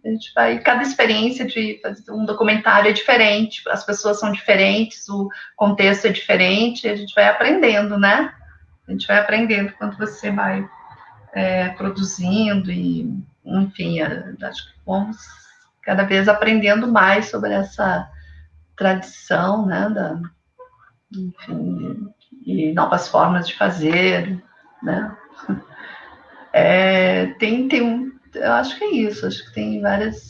a gente vai cada experiência de fazer um documentário é diferente as pessoas são diferentes o contexto é diferente a gente vai aprendendo né? A gente vai aprendendo quando você vai é, produzindo e enfim acho que vamos cada vez aprendendo mais sobre essa tradição né da enfim e novas formas de fazer né? (laughs) É, tem, tem, eu acho que é isso, acho que tem várias,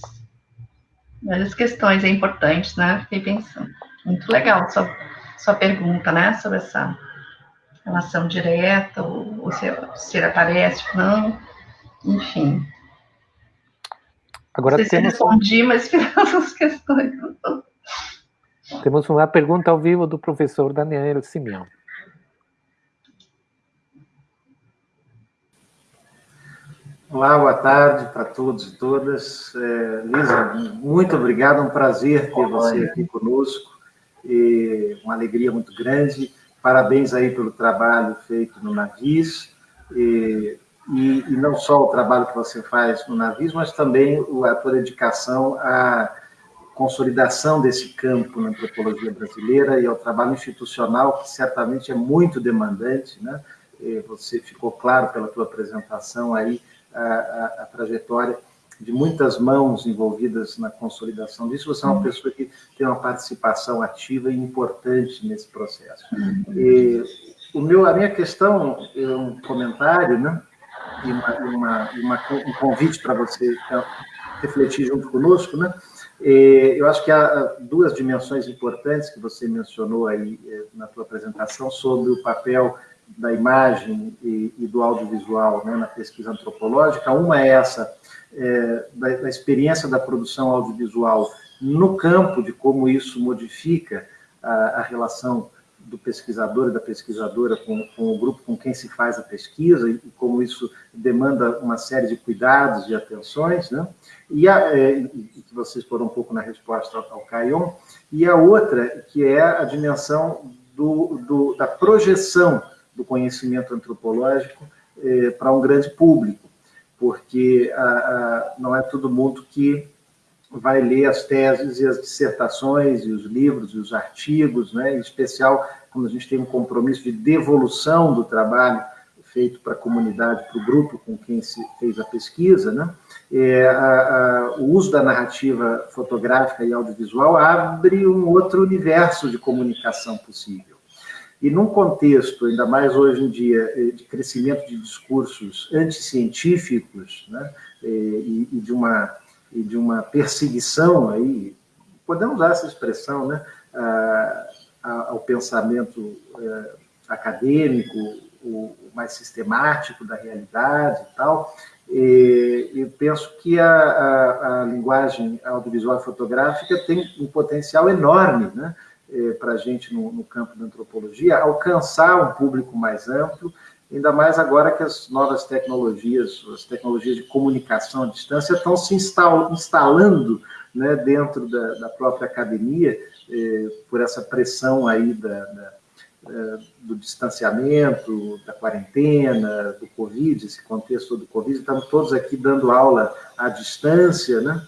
várias questões importantes, né? Fiquei pensando. Muito legal sua, sua pergunta, né? Sobre essa relação direta, ou, ou se, se ele aparece ou não, enfim. Agora não sei temos... se respondi, mas (laughs) fiz essas questões. Temos uma pergunta ao vivo do professor Daniel Simeão. Olá, boa tarde para todos e todas. É, Lisa, muito obrigado, um prazer ter você aqui conosco, e uma alegria muito grande. Parabéns aí pelo trabalho feito no Navis, e, e, e não só o trabalho que você faz no Navis, mas também a tua dedicação à consolidação desse campo na antropologia brasileira e ao trabalho institucional, que certamente é muito demandante, né? Você ficou claro pela tua apresentação aí, a, a, a, trajetória de muitas mãos envolvidas na consolidação disso. Você é uma uhum. pessoa que tem uma participação ativa e importante nesse processo. Uhum. E o meu, a minha questão é um comentário, né? e, uma, uma, uma, um convite para você então, refletir junto conosco, né? Eu acho que há duas dimensões importantes que você mencionou aí eh, na tua apresentação sobre o papel da imagem e, e do audiovisual né, na pesquisa antropológica. Uma é essa, é, da, da, experiência da produção audiovisual no campo, de como isso modifica a, a relação do pesquisador e da pesquisadora com, com, o grupo com quem se faz a pesquisa e como isso demanda uma série de cuidados e atenções, né? E, a, é, que vocês foram um pouco na resposta ao Caion, e a outra, que é a dimensão do, do, da projeção do conhecimento antropológico é, para um grande público, porque a, a, não é todo mundo que vai ler as teses e as dissertações e os livros e os artigos, né? em especial quando a gente tem um compromisso de devolução do trabalho feito para a comunidade, para o grupo com quem se fez a pesquisa, né? É, a, a, o uso da narrativa fotográfica e audiovisual abre um outro universo de comunicação possível. E num contexto, ainda mais hoje em dia, eh, de crescimento de discursos anticientíficos, né? Eh, e, e de uma e de uma perseguição aí, podemos usar essa expressão, né? ao pensamento é, acadêmico, o, mais sistemático da realidade e tal. E, eu penso que a, a, a, linguagem audiovisual e fotográfica tem um potencial enorme né, é, para a gente no, no, campo da antropologia, alcançar um público mais amplo, ainda mais agora que as novas tecnologias, as tecnologias de comunicação à distância estão se instalando né, dentro da, da própria academia, eh, por essa pressão aí da, da, eh, do distanciamento, da quarentena, do Covid, esse contexto do Covid, estamos todos aqui dando aula à distância, né?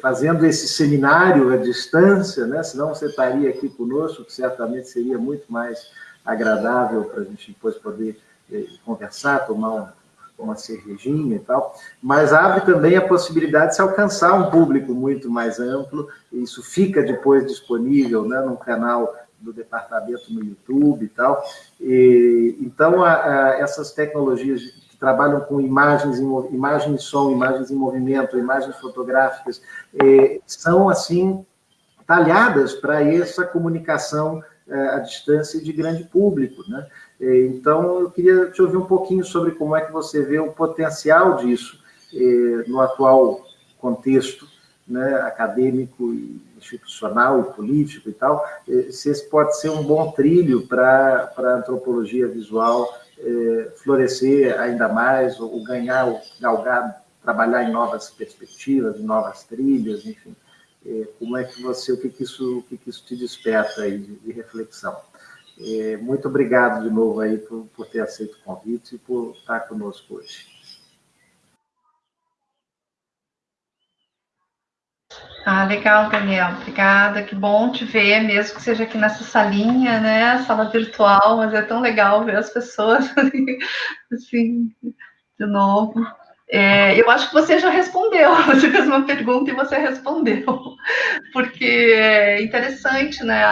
Fazendo esse seminário à distância, né? senão você estaria aqui conosco, que certamente seria muito mais agradável para a gente depois poder eh, conversar, tomar um, uma cervejinha e tal, mas abre também a possibilidade de se alcançar um público muito mais amplo, e isso fica depois disponível né, no canal do departamento no YouTube e tal. E, então, a, a, essas tecnologias trabalham com imagens, e som, imagens em movimento, imagens fotográficas, eh, são, assim, talhadas para essa comunicação eh, à distância de grande público, né? É, então, eu queria te ouvir um pouquinho sobre como é que você vê o potencial disso é, no atual contexto né, acadêmico, e institucional e político e tal, é, se esse pode ser um bom trilho para a antropologia visual florescer ainda mais, ou ganhar, ou galgar, trabalhar em novas perspectivas, em novas trilhas, enfim. Como é que você, o que, que, isso, o que, que isso te desperta aí de, de reflexão? É, muito obrigado de novo aí por, por ter aceito o convite e por estar conosco hoje. Ah, legal, Daniel. Obrigada. Que bom te ver, mesmo que seja aqui nessa salinha, né? Sala virtual, mas é tão legal ver as pessoas (laughs) assim, de novo. É, eu acho que você já respondeu. (laughs) Você fez uma pergunta e você respondeu, porque é interessante, né?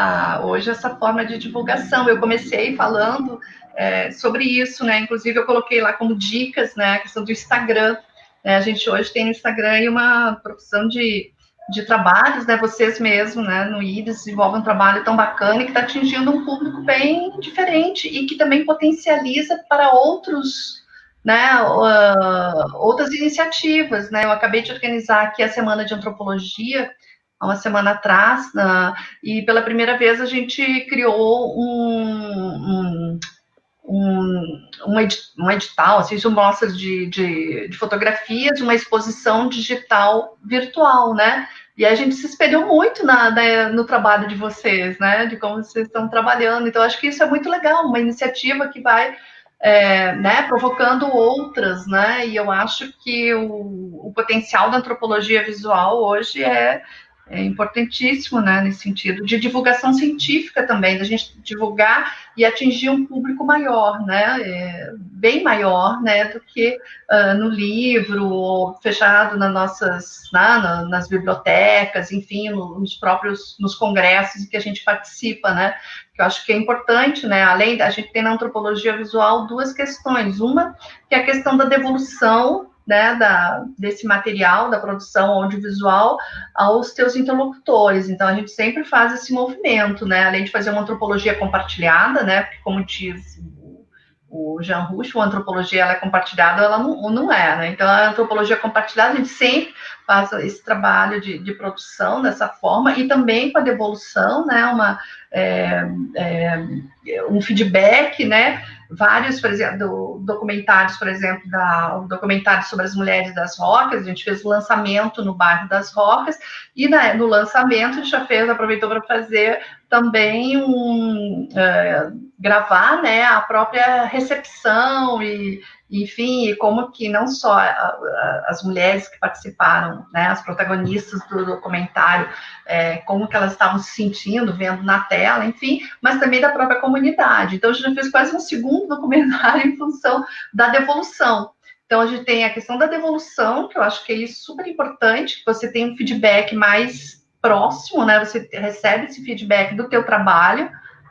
Hoje essa forma de divulgação. Eu comecei falando é, sobre isso, né? Inclusive eu coloquei lá como dicas, né? A questão do Instagram. Né? A gente hoje tem no Instagram uma profissão de, de trabalhos, né? Vocês mesmos, né? No IDES desenvolvem um trabalho tão bacana e que está atingindo um público bem diferente e que também potencializa para outros né, uh, outras iniciativas, né, eu acabei de organizar aqui a Semana de Antropologia, há uma semana atrás, e pela primeira vez a gente criou um, um, um, um edital, assim, de mostras de, de, de fotografias, uma exposição digital virtual, né, e a gente se espelhou muito na, na, no trabalho de vocês, né, de como vocês estão trabalhando, então acho que isso é muito legal, uma iniciativa que vai é, né, provocando outras, né? E eu acho que o, o, potencial da antropologia visual hoje é, é importantíssimo, né, nesse sentido, de divulgação científica também, da gente divulgar e atingir um público maior, né, é, bem maior, né, do que uh, no livro, ou fechado nas nossas, né, nas bibliotecas, enfim, nos próprios, nos congressos que a gente participa, né, que eu acho que é importante, né, além da, gente tem na antropologia visual duas questões, uma que é a questão da devolução né, da, desse material, da produção audiovisual, aos teus interlocutores. Então, a gente sempre faz esse movimento, né, além de fazer uma antropologia compartilhada, né, porque, como diz o Jean Russo, a antropologia ela é compartilhada, ela não, não é, né? Então, a antropologia compartilhada, a gente sempre faz esse trabalho de, de produção dessa forma, e também com a devolução, né, uma, é, é, um feedback, né, vários, por exemplo, documentários, por exemplo, da, o documentário sobre as mulheres das rocas, a gente fez o lançamento no bairro das rocas, e né, no lançamento a gente já fez, aproveitou para fazer também um, uh, gravar, né, a própria recepção e, enfim, como que não só as mulheres que participaram, né, as protagonistas do documentário, é, como que elas estavam se sentindo, vendo na tela, enfim, mas também da própria comunidade. Então, a gente fez quase um segundo documentário (laughs) em função da devolução. Então, a gente tem a questão da devolução, que eu acho que é super importante, que você tem um feedback mais próximo, né, você recebe esse feedback do teu trabalho,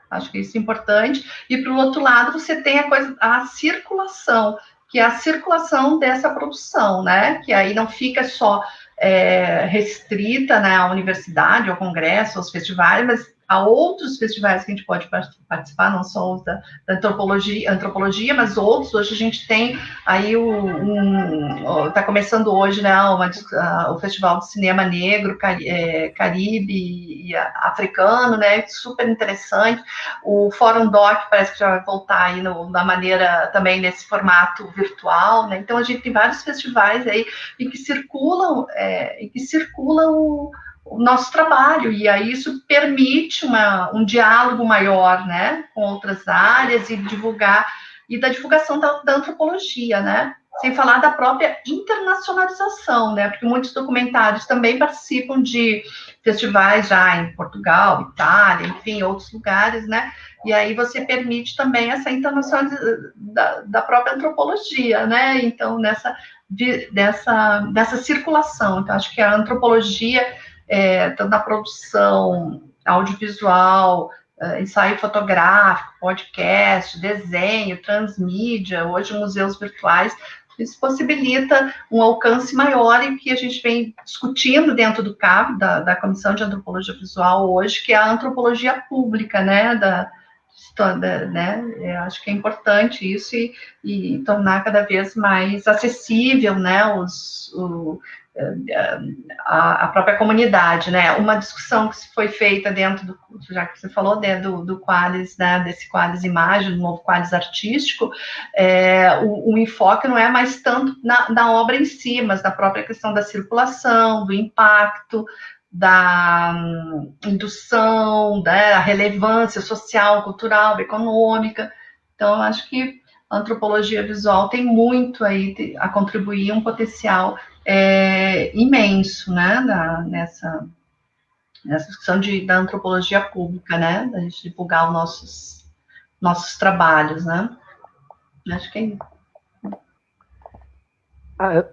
Acho que isso é importante. E para o outro lado, você tem a coisa, a circulação, que é a circulação dessa produção, né? Que aí não fica só é, restrita né, à universidade, ao congresso, aos festivais, mas Há outros festivais que a gente pode participar, não só os da, da antropologia, antropologia, mas outros. Hoje a gente tem aí o. Está um, começando hoje né, uma, uh, o Festival de Cinema Negro, é, Caribe e africano, né? Super interessante. O Fórum Doc parece que já vai voltar aí no, da maneira também nesse formato virtual, né? Então a gente tem vários festivais aí em que circulam, é, em que circulam o nosso trabalho, e aí isso permite uma, um diálogo maior, né, com outras áreas e divulgar, e da divulgação da, da antropologia, né, sem falar da própria internacionalização, né, porque muitos documentários também participam de festivais já em Portugal, Itália, enfim, outros lugares, né, e aí você permite também essa internacionalização da, da própria antropologia, né, então nessa, de, dessa, dessa circulação, então acho que a antropologia é, tanto na produção audiovisual, é, ensaio fotográfico, podcast, desenho, transmídia, hoje museus virtuais, isso possibilita um alcance maior e que a gente vem discutindo dentro do CAP, da, da Comissão de Antropologia Visual hoje, que é a antropologia pública, né, da, toda, né, eu acho que é importante isso e, e tornar cada vez mais acessível, né, os, o, a, a, própria comunidade, né? Uma discussão que foi feita dentro do curso, já que você falou né, do, do Qualis, né, desse Qualis Imagem, do novo Qualis Artístico, é, o, o, enfoque não é mais tanto na, na, obra em si, mas na própria questão da circulação, do impacto, da hum, indução, da né, relevância social, cultural, econômica. Então, acho que a antropologia visual tem muito aí a contribuir, um potencial é, imenso, né, na, nessa, nessa discussão de, da antropologia pública, né, da gente divulgar os nossos, nossos trabalhos, né. Acho que é isso.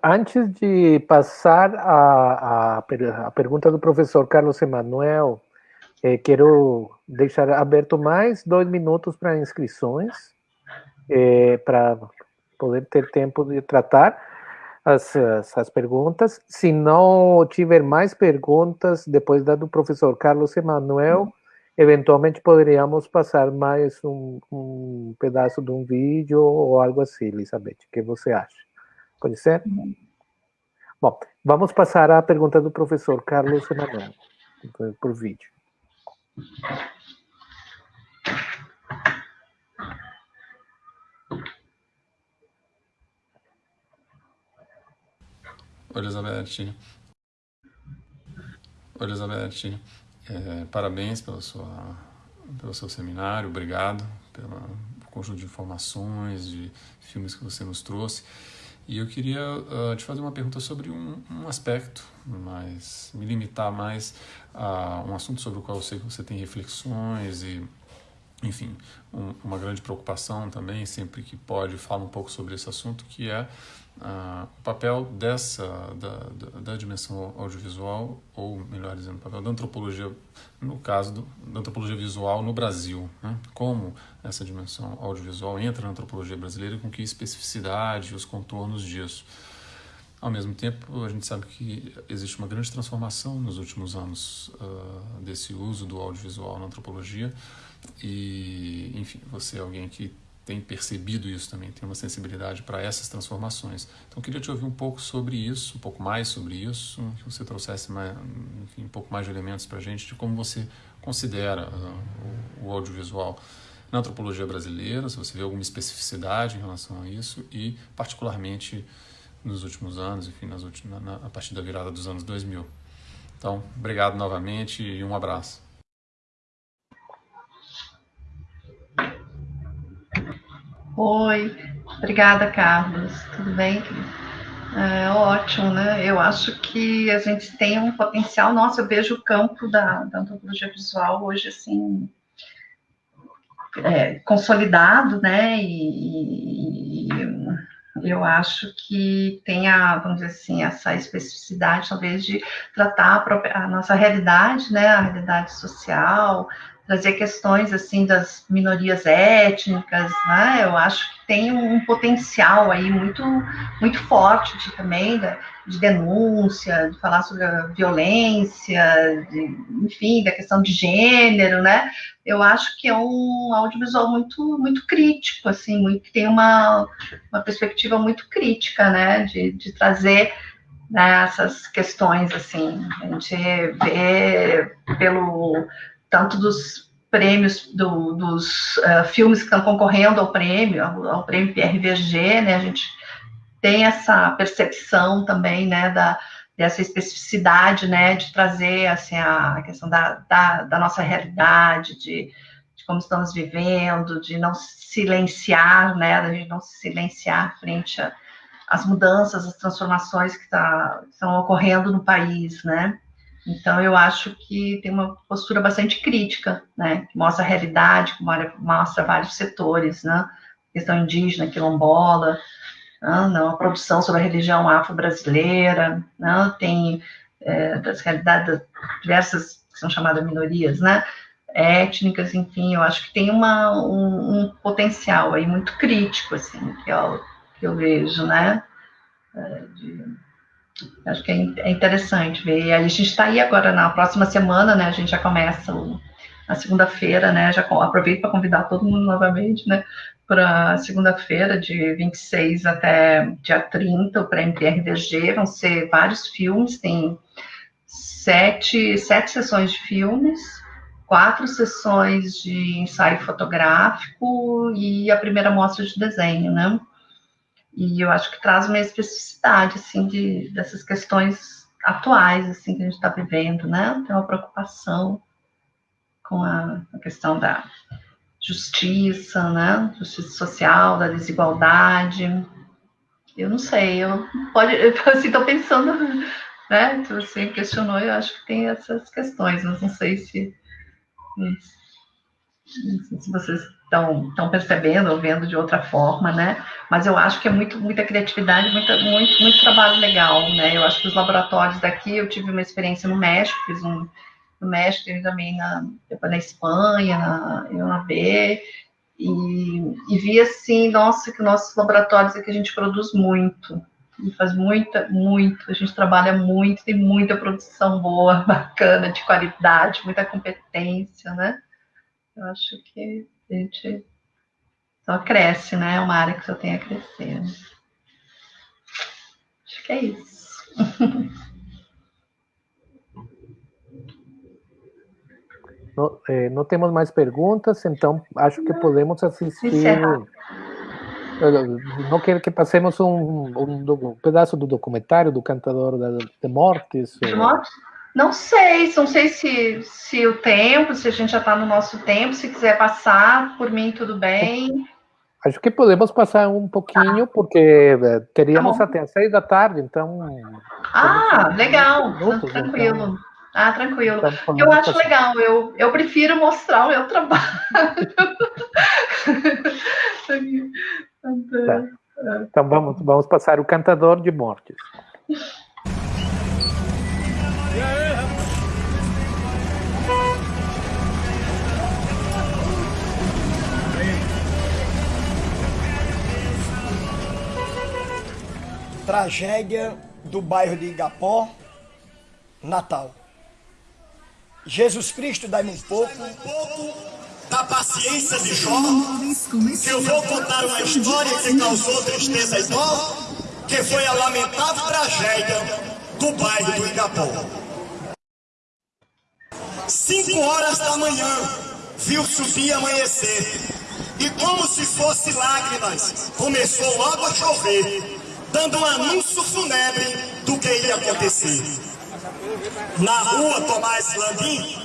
Antes de passar a, a, a pergunta do professor Carlos Emanuel, eh, quero deixar aberto mais dois minutos para inscrições, eh, para poder ter tempo de tratar as, as, as, perguntas. Se não tiver mais perguntas, depois da do professor Carlos Emanuel, eventualmente poderíamos passar mais um, um, pedaço de um vídeo ou algo assim, Elizabeth. O que você acha? Pode ser? Bom, vamos passar à pergunta do professor Carlos Emanuel, por vídeo. Elizabeth. Elizabeth, é, parabéns pela sua, pelo seu seminário, obrigado pelo conjunto de informações, de filmes que você nos trouxe. E eu queria uh, te fazer uma pergunta sobre um, um, aspecto, mas me limitar mais a um assunto sobre o qual eu sei que você tem reflexões e, enfim, um, uma grande preocupação também, sempre que pode, fala um pouco sobre esse assunto, que é uh, o papel dessa, da, da, da, dimensão audiovisual, ou melhor dizendo, o papel da antropologia, no caso do, da antropologia visual no Brasil. Né? Como essa dimensão audiovisual entra na antropologia brasileira com que especificidade os contornos disso. Ao mesmo tempo, a gente sabe que existe uma grande transformação nos últimos anos uh, desse uso do audiovisual na antropologia e, enfim, você é alguém que tem percebido isso também, tem uma sensibilidade para essas transformações. Então, queria te ouvir um pouco sobre isso, um pouco mais sobre isso, que você trouxesse mais, enfim, um pouco mais de elementos para a gente de como você considera uh, o, audiovisual na antropologia brasileira, se você vê alguma especificidade em relação a isso e, particularmente, nos últimos anos, enfim, nas últimas, na, a partir da virada dos anos 2000. Então, obrigado novamente e um abraço. Oi, obrigada, Carlos. Tudo bem? É, ótimo, né? Eu acho que a gente tem um potencial. Nossa, eu vejo o campo da, da antropologia visual hoje assim é, consolidado, né? E, e, eu acho que tem a, vamos dizer assim, essa especificidade, talvez, de tratar a, própria, a nossa realidade, né? A realidade social, trazer questões assim das minorias étnicas, né? Eu acho que tem um potencial aí muito muito forte de, também de, de denúncia, de falar sobre a violência, de, enfim, da questão de gênero, né? Eu acho que é um audiovisual muito muito crítico, assim, muito, tem uma, uma perspectiva muito crítica, né? De, de trazer né, essas questões assim, a gente vê pelo tanto dos prêmios do, dos uh, filmes que estão concorrendo ao prêmio, ao, ao prêmio PRVG, né, a gente tem essa percepção também, né, da, dessa especificidade, né, de trazer, assim, a questão da, da, da nossa realidade, de, de, como estamos vivendo, de não silenciar, né, de não se silenciar frente às mudanças, às transformações que, tá, que estão ocorrendo no país, né, então, eu acho que tem uma postura bastante crítica, né, que mostra a realidade, que mostra vários setores, né, questão indígena, quilombola, né, não, a produção sobre a religião afro-brasileira, né, tem é, das realidades diversas que são chamadas minorias, né, étnicas, enfim, eu acho que tem uma, um, um potencial aí muito crítico, assim, que eu, que eu vejo, né, é, de, Acho que é, é interessante ver. A gente está aí agora na próxima semana, né? A gente já começa o, na segunda-feira, né? Já aproveito para convidar todo mundo novamente, né? Para segunda-feira, de 26 até dia 30, o Prêmio PRDG. Vão ser vários filmes, tem sete, sete sessões de filmes, quatro sessões de ensaio fotográfico e a primeira mostra de desenho, né? E eu acho que traz uma especificidade, assim, de, dessas questões atuais, assim, que a gente está vivendo, né? Tem uma preocupação com a, a, questão da justiça, né? Justiça social, da desigualdade. Eu não sei, eu pode, eu, assim, estou pensando, né? Se você questionou, eu acho que tem essas questões, mas não sei se, se vocês estão, percebendo ou vendo de outra forma, né? Mas eu acho que é muito, muita criatividade, muita, muito, muito trabalho legal, né? Eu acho que os laboratórios daqui, eu tive uma experiência no México, fiz um no México, também na, na Espanha, na UNAB, e, e vi assim, nossa, que nossos laboratórios aqui a gente produz muito, e faz muita, muito, a gente trabalha muito, tem muita produção boa, (laughs) bacana, de qualidade, muita competência, né? Eu acho que a gente só cresce, né? É uma área que só tem a crescer. Acho que é isso. (laughs) Não, eh, não, temos mais perguntas, então acho que podemos assistir. Encerrar. Não quer que passemos um, um, um, pedaço do documentário do cantador de Mortes? De Mortes? Não sei, não sei se, se o tempo, se a gente já está no nosso tempo, se quiser passar, por mim tudo bem. Acho que podemos passar um pouquinho, porque eh, teríamos tá até as seis da tarde, então. Ah, legal. Minutos, tranquilo. Então, ah, tranquilo. Eu acho assim. legal, eu, eu prefiro mostrar o meu trabalho. (laughs) tá. Então vamos, vamos passar o Cantador de Mortes. Tragédia do bairro de Igapó, Natal. Jesus Cristo, dá-me um pouco, da paciência de Jó, que eu vou contar uma história que causou tristeza e que foi a lamentável tragédia do bairro do Igapó. Cinco horas da manhã, viu subir amanhecer, e como se fosse lágrimas, começou logo a chover, dando um anúncio fúnebre do que ia acontecer. Na rua Tomás Landim,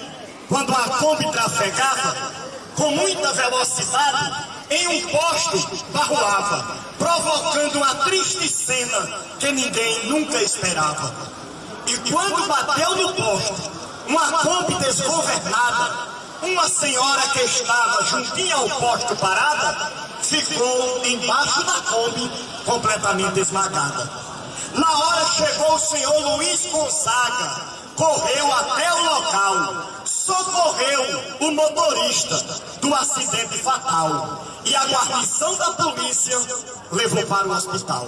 quando a Kombi trafegava, com muita velocidade, em um posto barroava, provocando uma triste cena que ninguém nunca esperava. E quando bateu no posto, uma Kombi desgovernada, uma senhora que estava juntinha ao posto parada, ficou embaixo da Kombi, completamente esmagada. Na hora chegou o senhor Luiz Gonzaga, correu até o local, socorreu o motorista do acidente fatal e a guarnição da polícia levou para o hospital.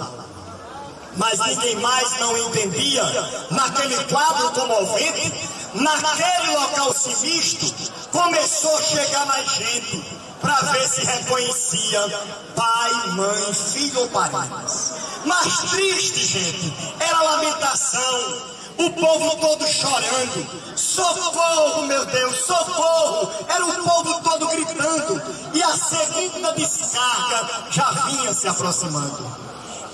Mas ninguém mais não entendia, naquele quadro comovente, naquele local sinistro, começou a chegar mais gente para ver se reconhecia pai, mãe, filho ou parentes. Mas triste, gente, era lamentação, o povo todo chorando. Socorro, meu Deus, socorro! Era o povo todo gritando. E a segunda descarga já vinha se aproximando.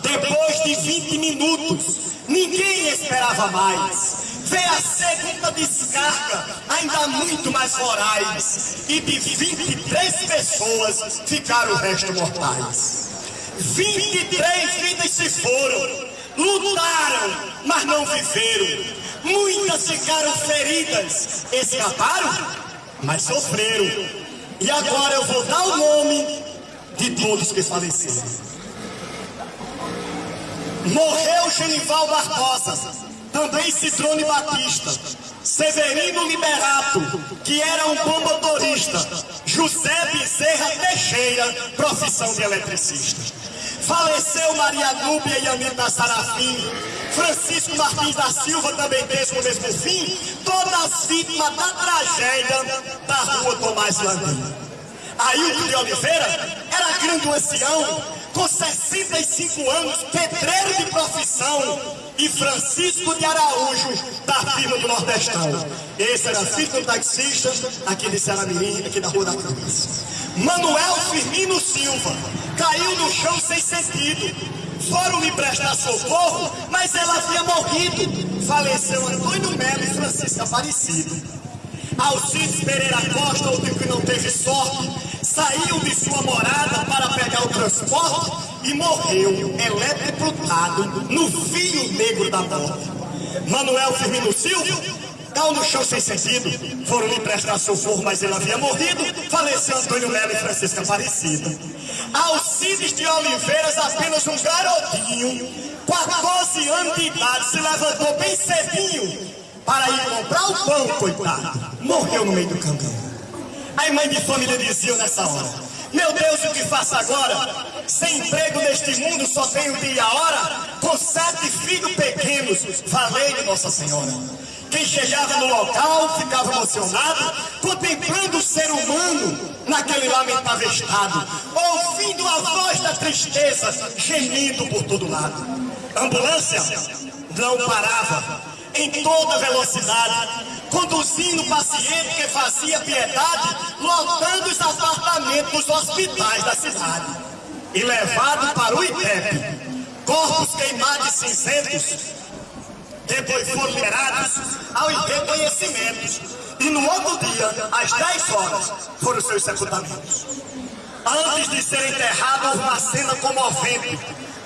Depois de 20 minutos, ninguém esperava mais. Veio a segunda descarga, ainda muito mais morais. E de 23 pessoas ficaram o resto mortais. 23 vidas se foram lutaram, mas não viveram. Muitas ficaram feridas, escaparam, mas sofreram. E agora eu vou dar o nome de todos que faleceram. Morreu Genival Barbosa, também Citrone Batista, Severino Liberato, que era um bom motorista, José Bezerra Teixeira, profissão de eletricista. Faleceu Maria Núbia e Anitta Sarafim. Francisco Martins da Silva também teve o mesmo fim. Todas vítimas da tragédia da rua Tomás Landim. Ailton de Oliveira era grande ancião, com 65 anos, pedreiro de profissão, e Francisco de Araújo, da firma do Nordestão. Esse era do taxista, aqui de Saramirim, aqui da Rua da Cruz. Manuel Firmino Silva, caiu no chão sem sentido. Foram me prestar socorro, mas ela havia morrido. Faleceu Antônio Melo e Francisca Aparecido. Alcides Pereira Costa, outro que não teve sorte, saiu de sua morada para pegar o transporte e morreu eletrocutado no fio negro da morte. Manuel Firmino Silva caiu no chão sem sentido. Foram lhe prestar socorro, mas ele havia morrido. Faleceu Antônio Melo e Francisca Aparecida. Alcides de Oliveiras, apenas um garotinho, 14 anos de idade, se levantou bem cedinho para ir comprar o pão, coitado. Morreu no meio do caminho. Aí mãe de família dizia nessa hora, meu Deus, o que faço agora? Sem emprego neste mundo, só tenho dia e a hora, com sete filhos pequenos, falei de Nossa Senhora. Quem chegava no local ficava emocionado, contemplando o ser humano naquele lamentável estado, ouvindo a voz da tristeza gemindo por todo lado. Ambulância não parava, em toda velocidade, conduzindo paciente que fazia piedade, lotando os apartamentos dos hospitais da cidade. E levado para o IPEP, corpos queimados e cinzentos depois foram liberados ao reconhecimento. E no outro dia, às 10 horas, foram seus sepultamentos. Antes de ser enterrado, houve uma cena comovente.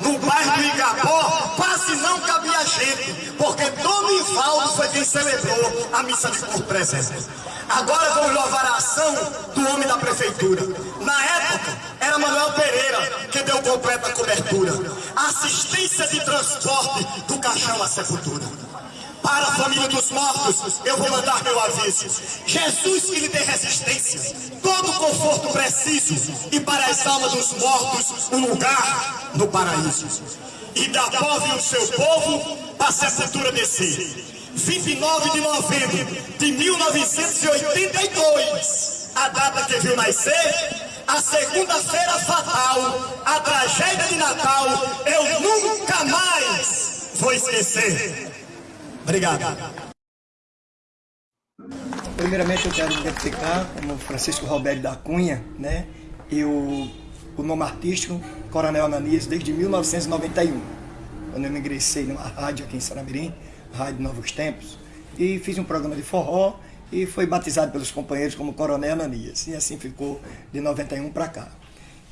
No bairro do Igapó, quase não cabia gente, porque Dom Ivaldo foi quem celebrou a missa de corpo presente. Agora vamos louvar a ação do homem da prefeitura. Na época, era Manuel Pereira que deu completa cobertura. Assistência de transporte do caixão à sepultura. Para a família dos mortos, eu vou mandar meu aviso. Jesus que lhe dê resistência, todo conforto preciso, e para as almas dos mortos, um lugar no paraíso. E da povo e o seu povo, para a sepultura descer. 29 de novembro de 1982, a data que viu nascer, a segunda-feira fatal, a tragédia de Natal, eu nunca mais vou esquecer. Obrigado. Primeiramente eu quero identificar como Francisco Roberto da Cunha, né? Eu, o nome artístico, Coronel Ananias, desde 1991, quando eu me ingressei numa rádio aqui em Sanamirim, Rádio Novos Tempos, e fiz um programa de forró e foi batizado pelos companheiros como Coronel Ananias, e assim ficou de 91 para cá.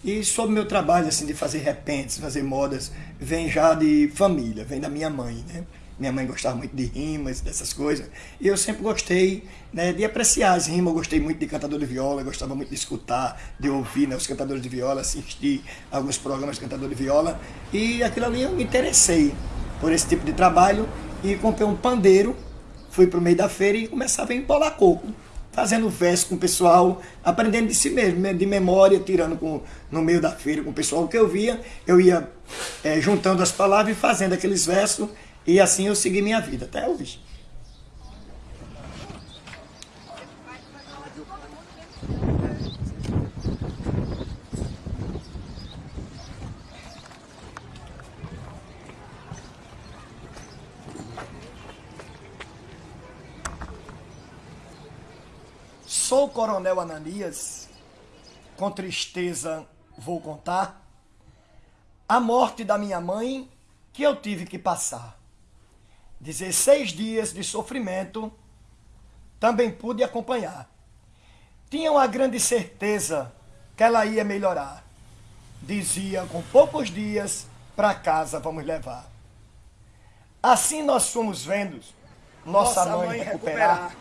E sobre meu trabalho assim de fazer repentes, fazer modas, vem já de família, vem da minha mãe, né? Minha mãe gostava muito de rimas, dessas coisas. E eu sempre gostei né, de apreciar as rimas. Eu gostei muito de cantador de viola, gostava muito de escutar, de ouvir né, os cantadores de viola, assistir alguns programas de cantador de viola. E aquilo ali eu me interessei por esse tipo de trabalho e comprei um pandeiro, fui para o meio da feira e começava a empolar coco fazendo verso com o pessoal, aprendendo de si mesmo, de memória, tirando com, no meio da feira com o pessoal que eu via, eu ia é, juntando as palavras e fazendo aqueles versos e assim eu segui minha vida até hoje. Sou o coronel Ananias, com tristeza vou contar a morte da minha mãe que eu tive que passar. 16 dias de sofrimento, também pude acompanhar. Tinha uma grande certeza que ela ia melhorar. Dizia, com poucos dias, para casa vamos levar. Assim nós fomos vendo nossa, nossa mãe, mãe recuperar, recuperar,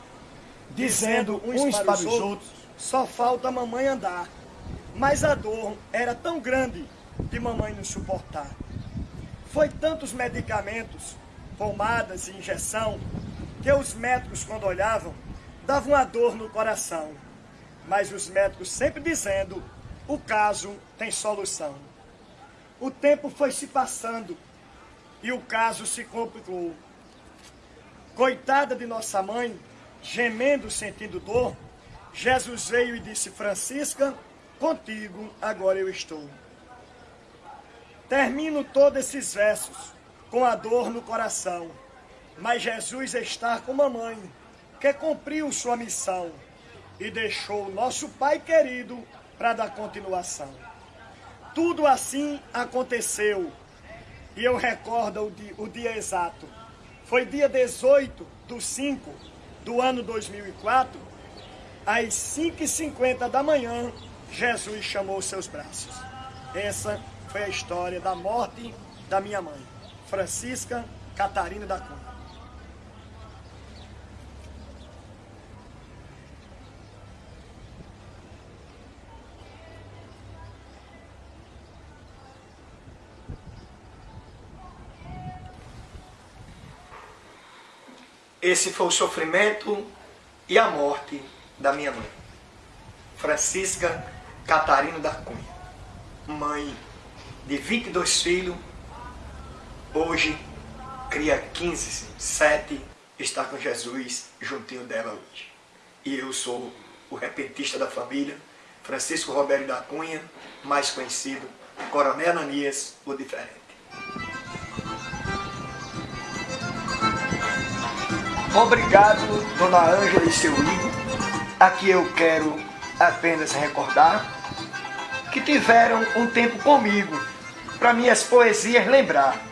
dizendo uns, uns para os outros, outros, só falta a mamãe andar. Mas a dor era tão grande de mamãe nos suportar. Foi tantos medicamentos pomadas e injeção, que os médicos, quando olhavam, davam uma dor no coração. Mas os médicos sempre dizendo, o caso tem solução. O tempo foi se passando e o caso se complicou. Coitada de nossa mãe, gemendo, sentindo dor, Jesus veio e disse, Francisca, contigo agora eu estou. Termino todos esses versos com a dor no coração. Mas Jesus está com mamãe, que cumpriu sua missão e deixou nosso Pai querido para dar continuação. Tudo assim aconteceu e eu recordo o dia, o dia exato. Foi dia 18 do 5 do ano 2004, às 5h50 da manhã, Jesus chamou seus braços. Essa foi a história da morte da minha mãe. Francisca Catarina da Cunha. Esse foi o sofrimento e a morte da minha mãe, Francisca Catarina da Cunha, mãe de 22 filhos Hoje, cria 15, 7, está com Jesus juntinho dela hoje. E eu sou o repentista da família, Francisco Roberto da Cunha, mais conhecido, Coronel Ananias, o diferente. Obrigado, Dona Ângela e seu Igor. Aqui eu quero apenas recordar que tiveram um tempo comigo para minhas poesias lembrar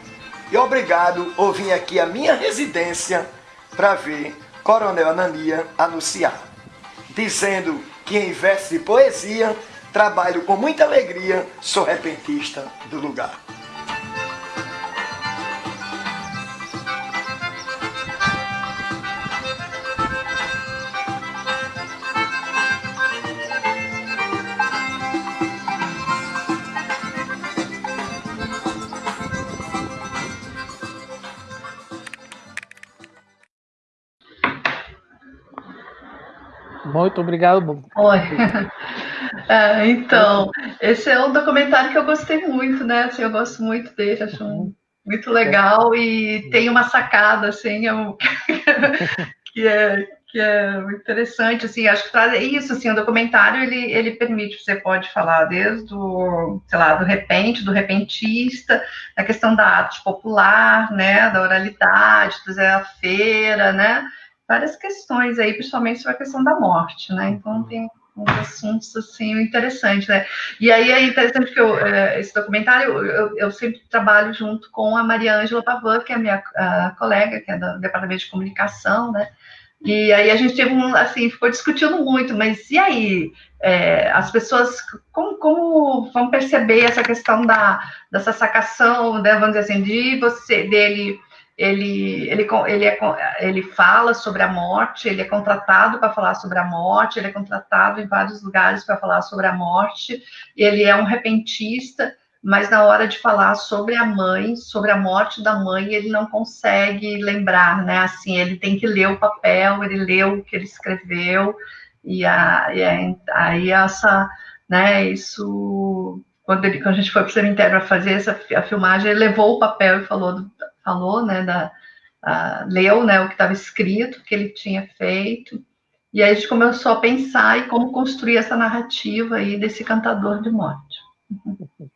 e obrigado por vir aqui à minha residência para ver Coronel Anania anunciar, dizendo que em verso de poesia trabalho com muita alegria, sou repentista do lugar. Muito obrigado. Oi. (laughs) É, então, esse é um documentário que eu gostei muito, né? Assim, eu gosto muito dele, acho um, muito legal e tem uma sacada, assim, é (laughs) que é que é interessante, assim, acho que traz isso, assim, o documentário, ele, ele permite, você pode falar desde o, sei lá, do repente, do repentista, a questão da arte popular, né, da oralidade, do Zé a Feira, né, várias questões aí, principalmente sobre a questão da morte, né? Então uhum. tem uns assuntos assim interessantes, né? E aí é interessante que eu, é, esse documentário eu, eu, sempre trabalho junto com a Maria Ângela Pavan, que é a minha a colega, que é do departamento de comunicação, né? E aí a gente teve um, assim, ficou discutindo muito, mas e aí? É, as pessoas, como, como vão perceber essa questão da, dessa sacação, né, vamos dizer assim, de você, dele ele, ele, ele, é, ele fala sobre a morte, ele é contratado para falar sobre a morte, ele é contratado em vários lugares para falar sobre a morte, ele é um repentista, mas na hora de falar sobre a mãe, sobre a morte da mãe, ele não consegue lembrar, né? Assim, ele tem que ler o papel, ele leu o que ele escreveu, e, a, e a, aí essa, né, isso quando, ele, quando, a gente foi para o cemitério para fazer essa a filmagem, ele levou o papel e falou do, falou, né, da, a, leu, né, o que estava escrito, que ele tinha feito, e aí a gente começou a pensar em como construir essa narrativa aí desse cantador de morte. (laughs)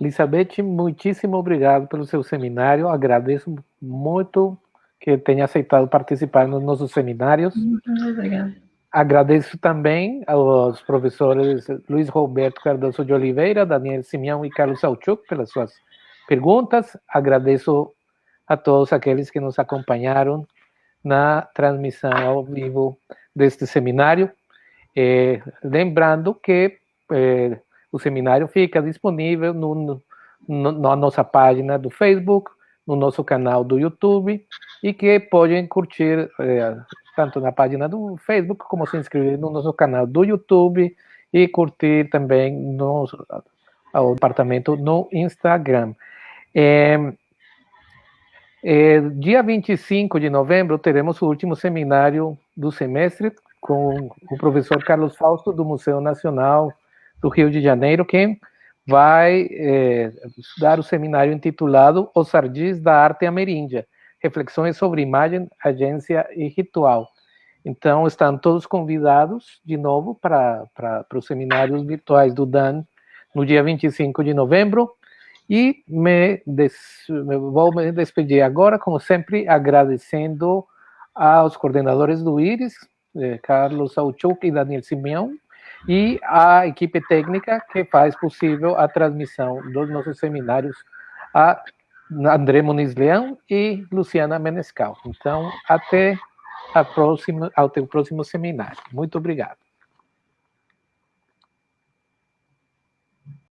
Elizabeth, muitíssimo obrigado pelo seu seminário, agradeço muito que tenha aceitado participar nos nossos seminários. Muito obrigada. Agradeço também aos professores Luiz Roberto Cardoso de Oliveira, Daniel Simeão e Carlos Sauchuk pelas suas perguntas. Agradeço a todos aqueles que nos acompanharam na transmissão ao vivo deste seminário. Eh, lembrando que eh, o seminário fica disponível no, no, na nossa página do Facebook, no nosso canal do YouTube e que podem curtir eh, tanto na página do Facebook como se inscrever no nosso canal do YouTube e curtir também no, o departamento no Instagram. É, é, dia 25 de novembro teremos o último seminário do semestre com o professor Carlos Fausto do Museu Nacional do Rio de Janeiro, que vai é, dar o seminário intitulado Os Ardis da Arte Ameríndia, reflexões sobre imagem, agência e ritual. Então, estão todos convidados de novo para os seminários virtuais do DAN no dia 25 de novembro. E me, des, vou me despedir agora, como sempre, agradecendo aos coordenadores do IRIS, eh, Carlos Sauchuk e Daniel Simeão, e a equipe técnica que faz possível a transmissão dos nossos seminários, a André Muniz Leão e Luciana Menescal. Então, até a próxima, próximo seminário. Muito obrigado.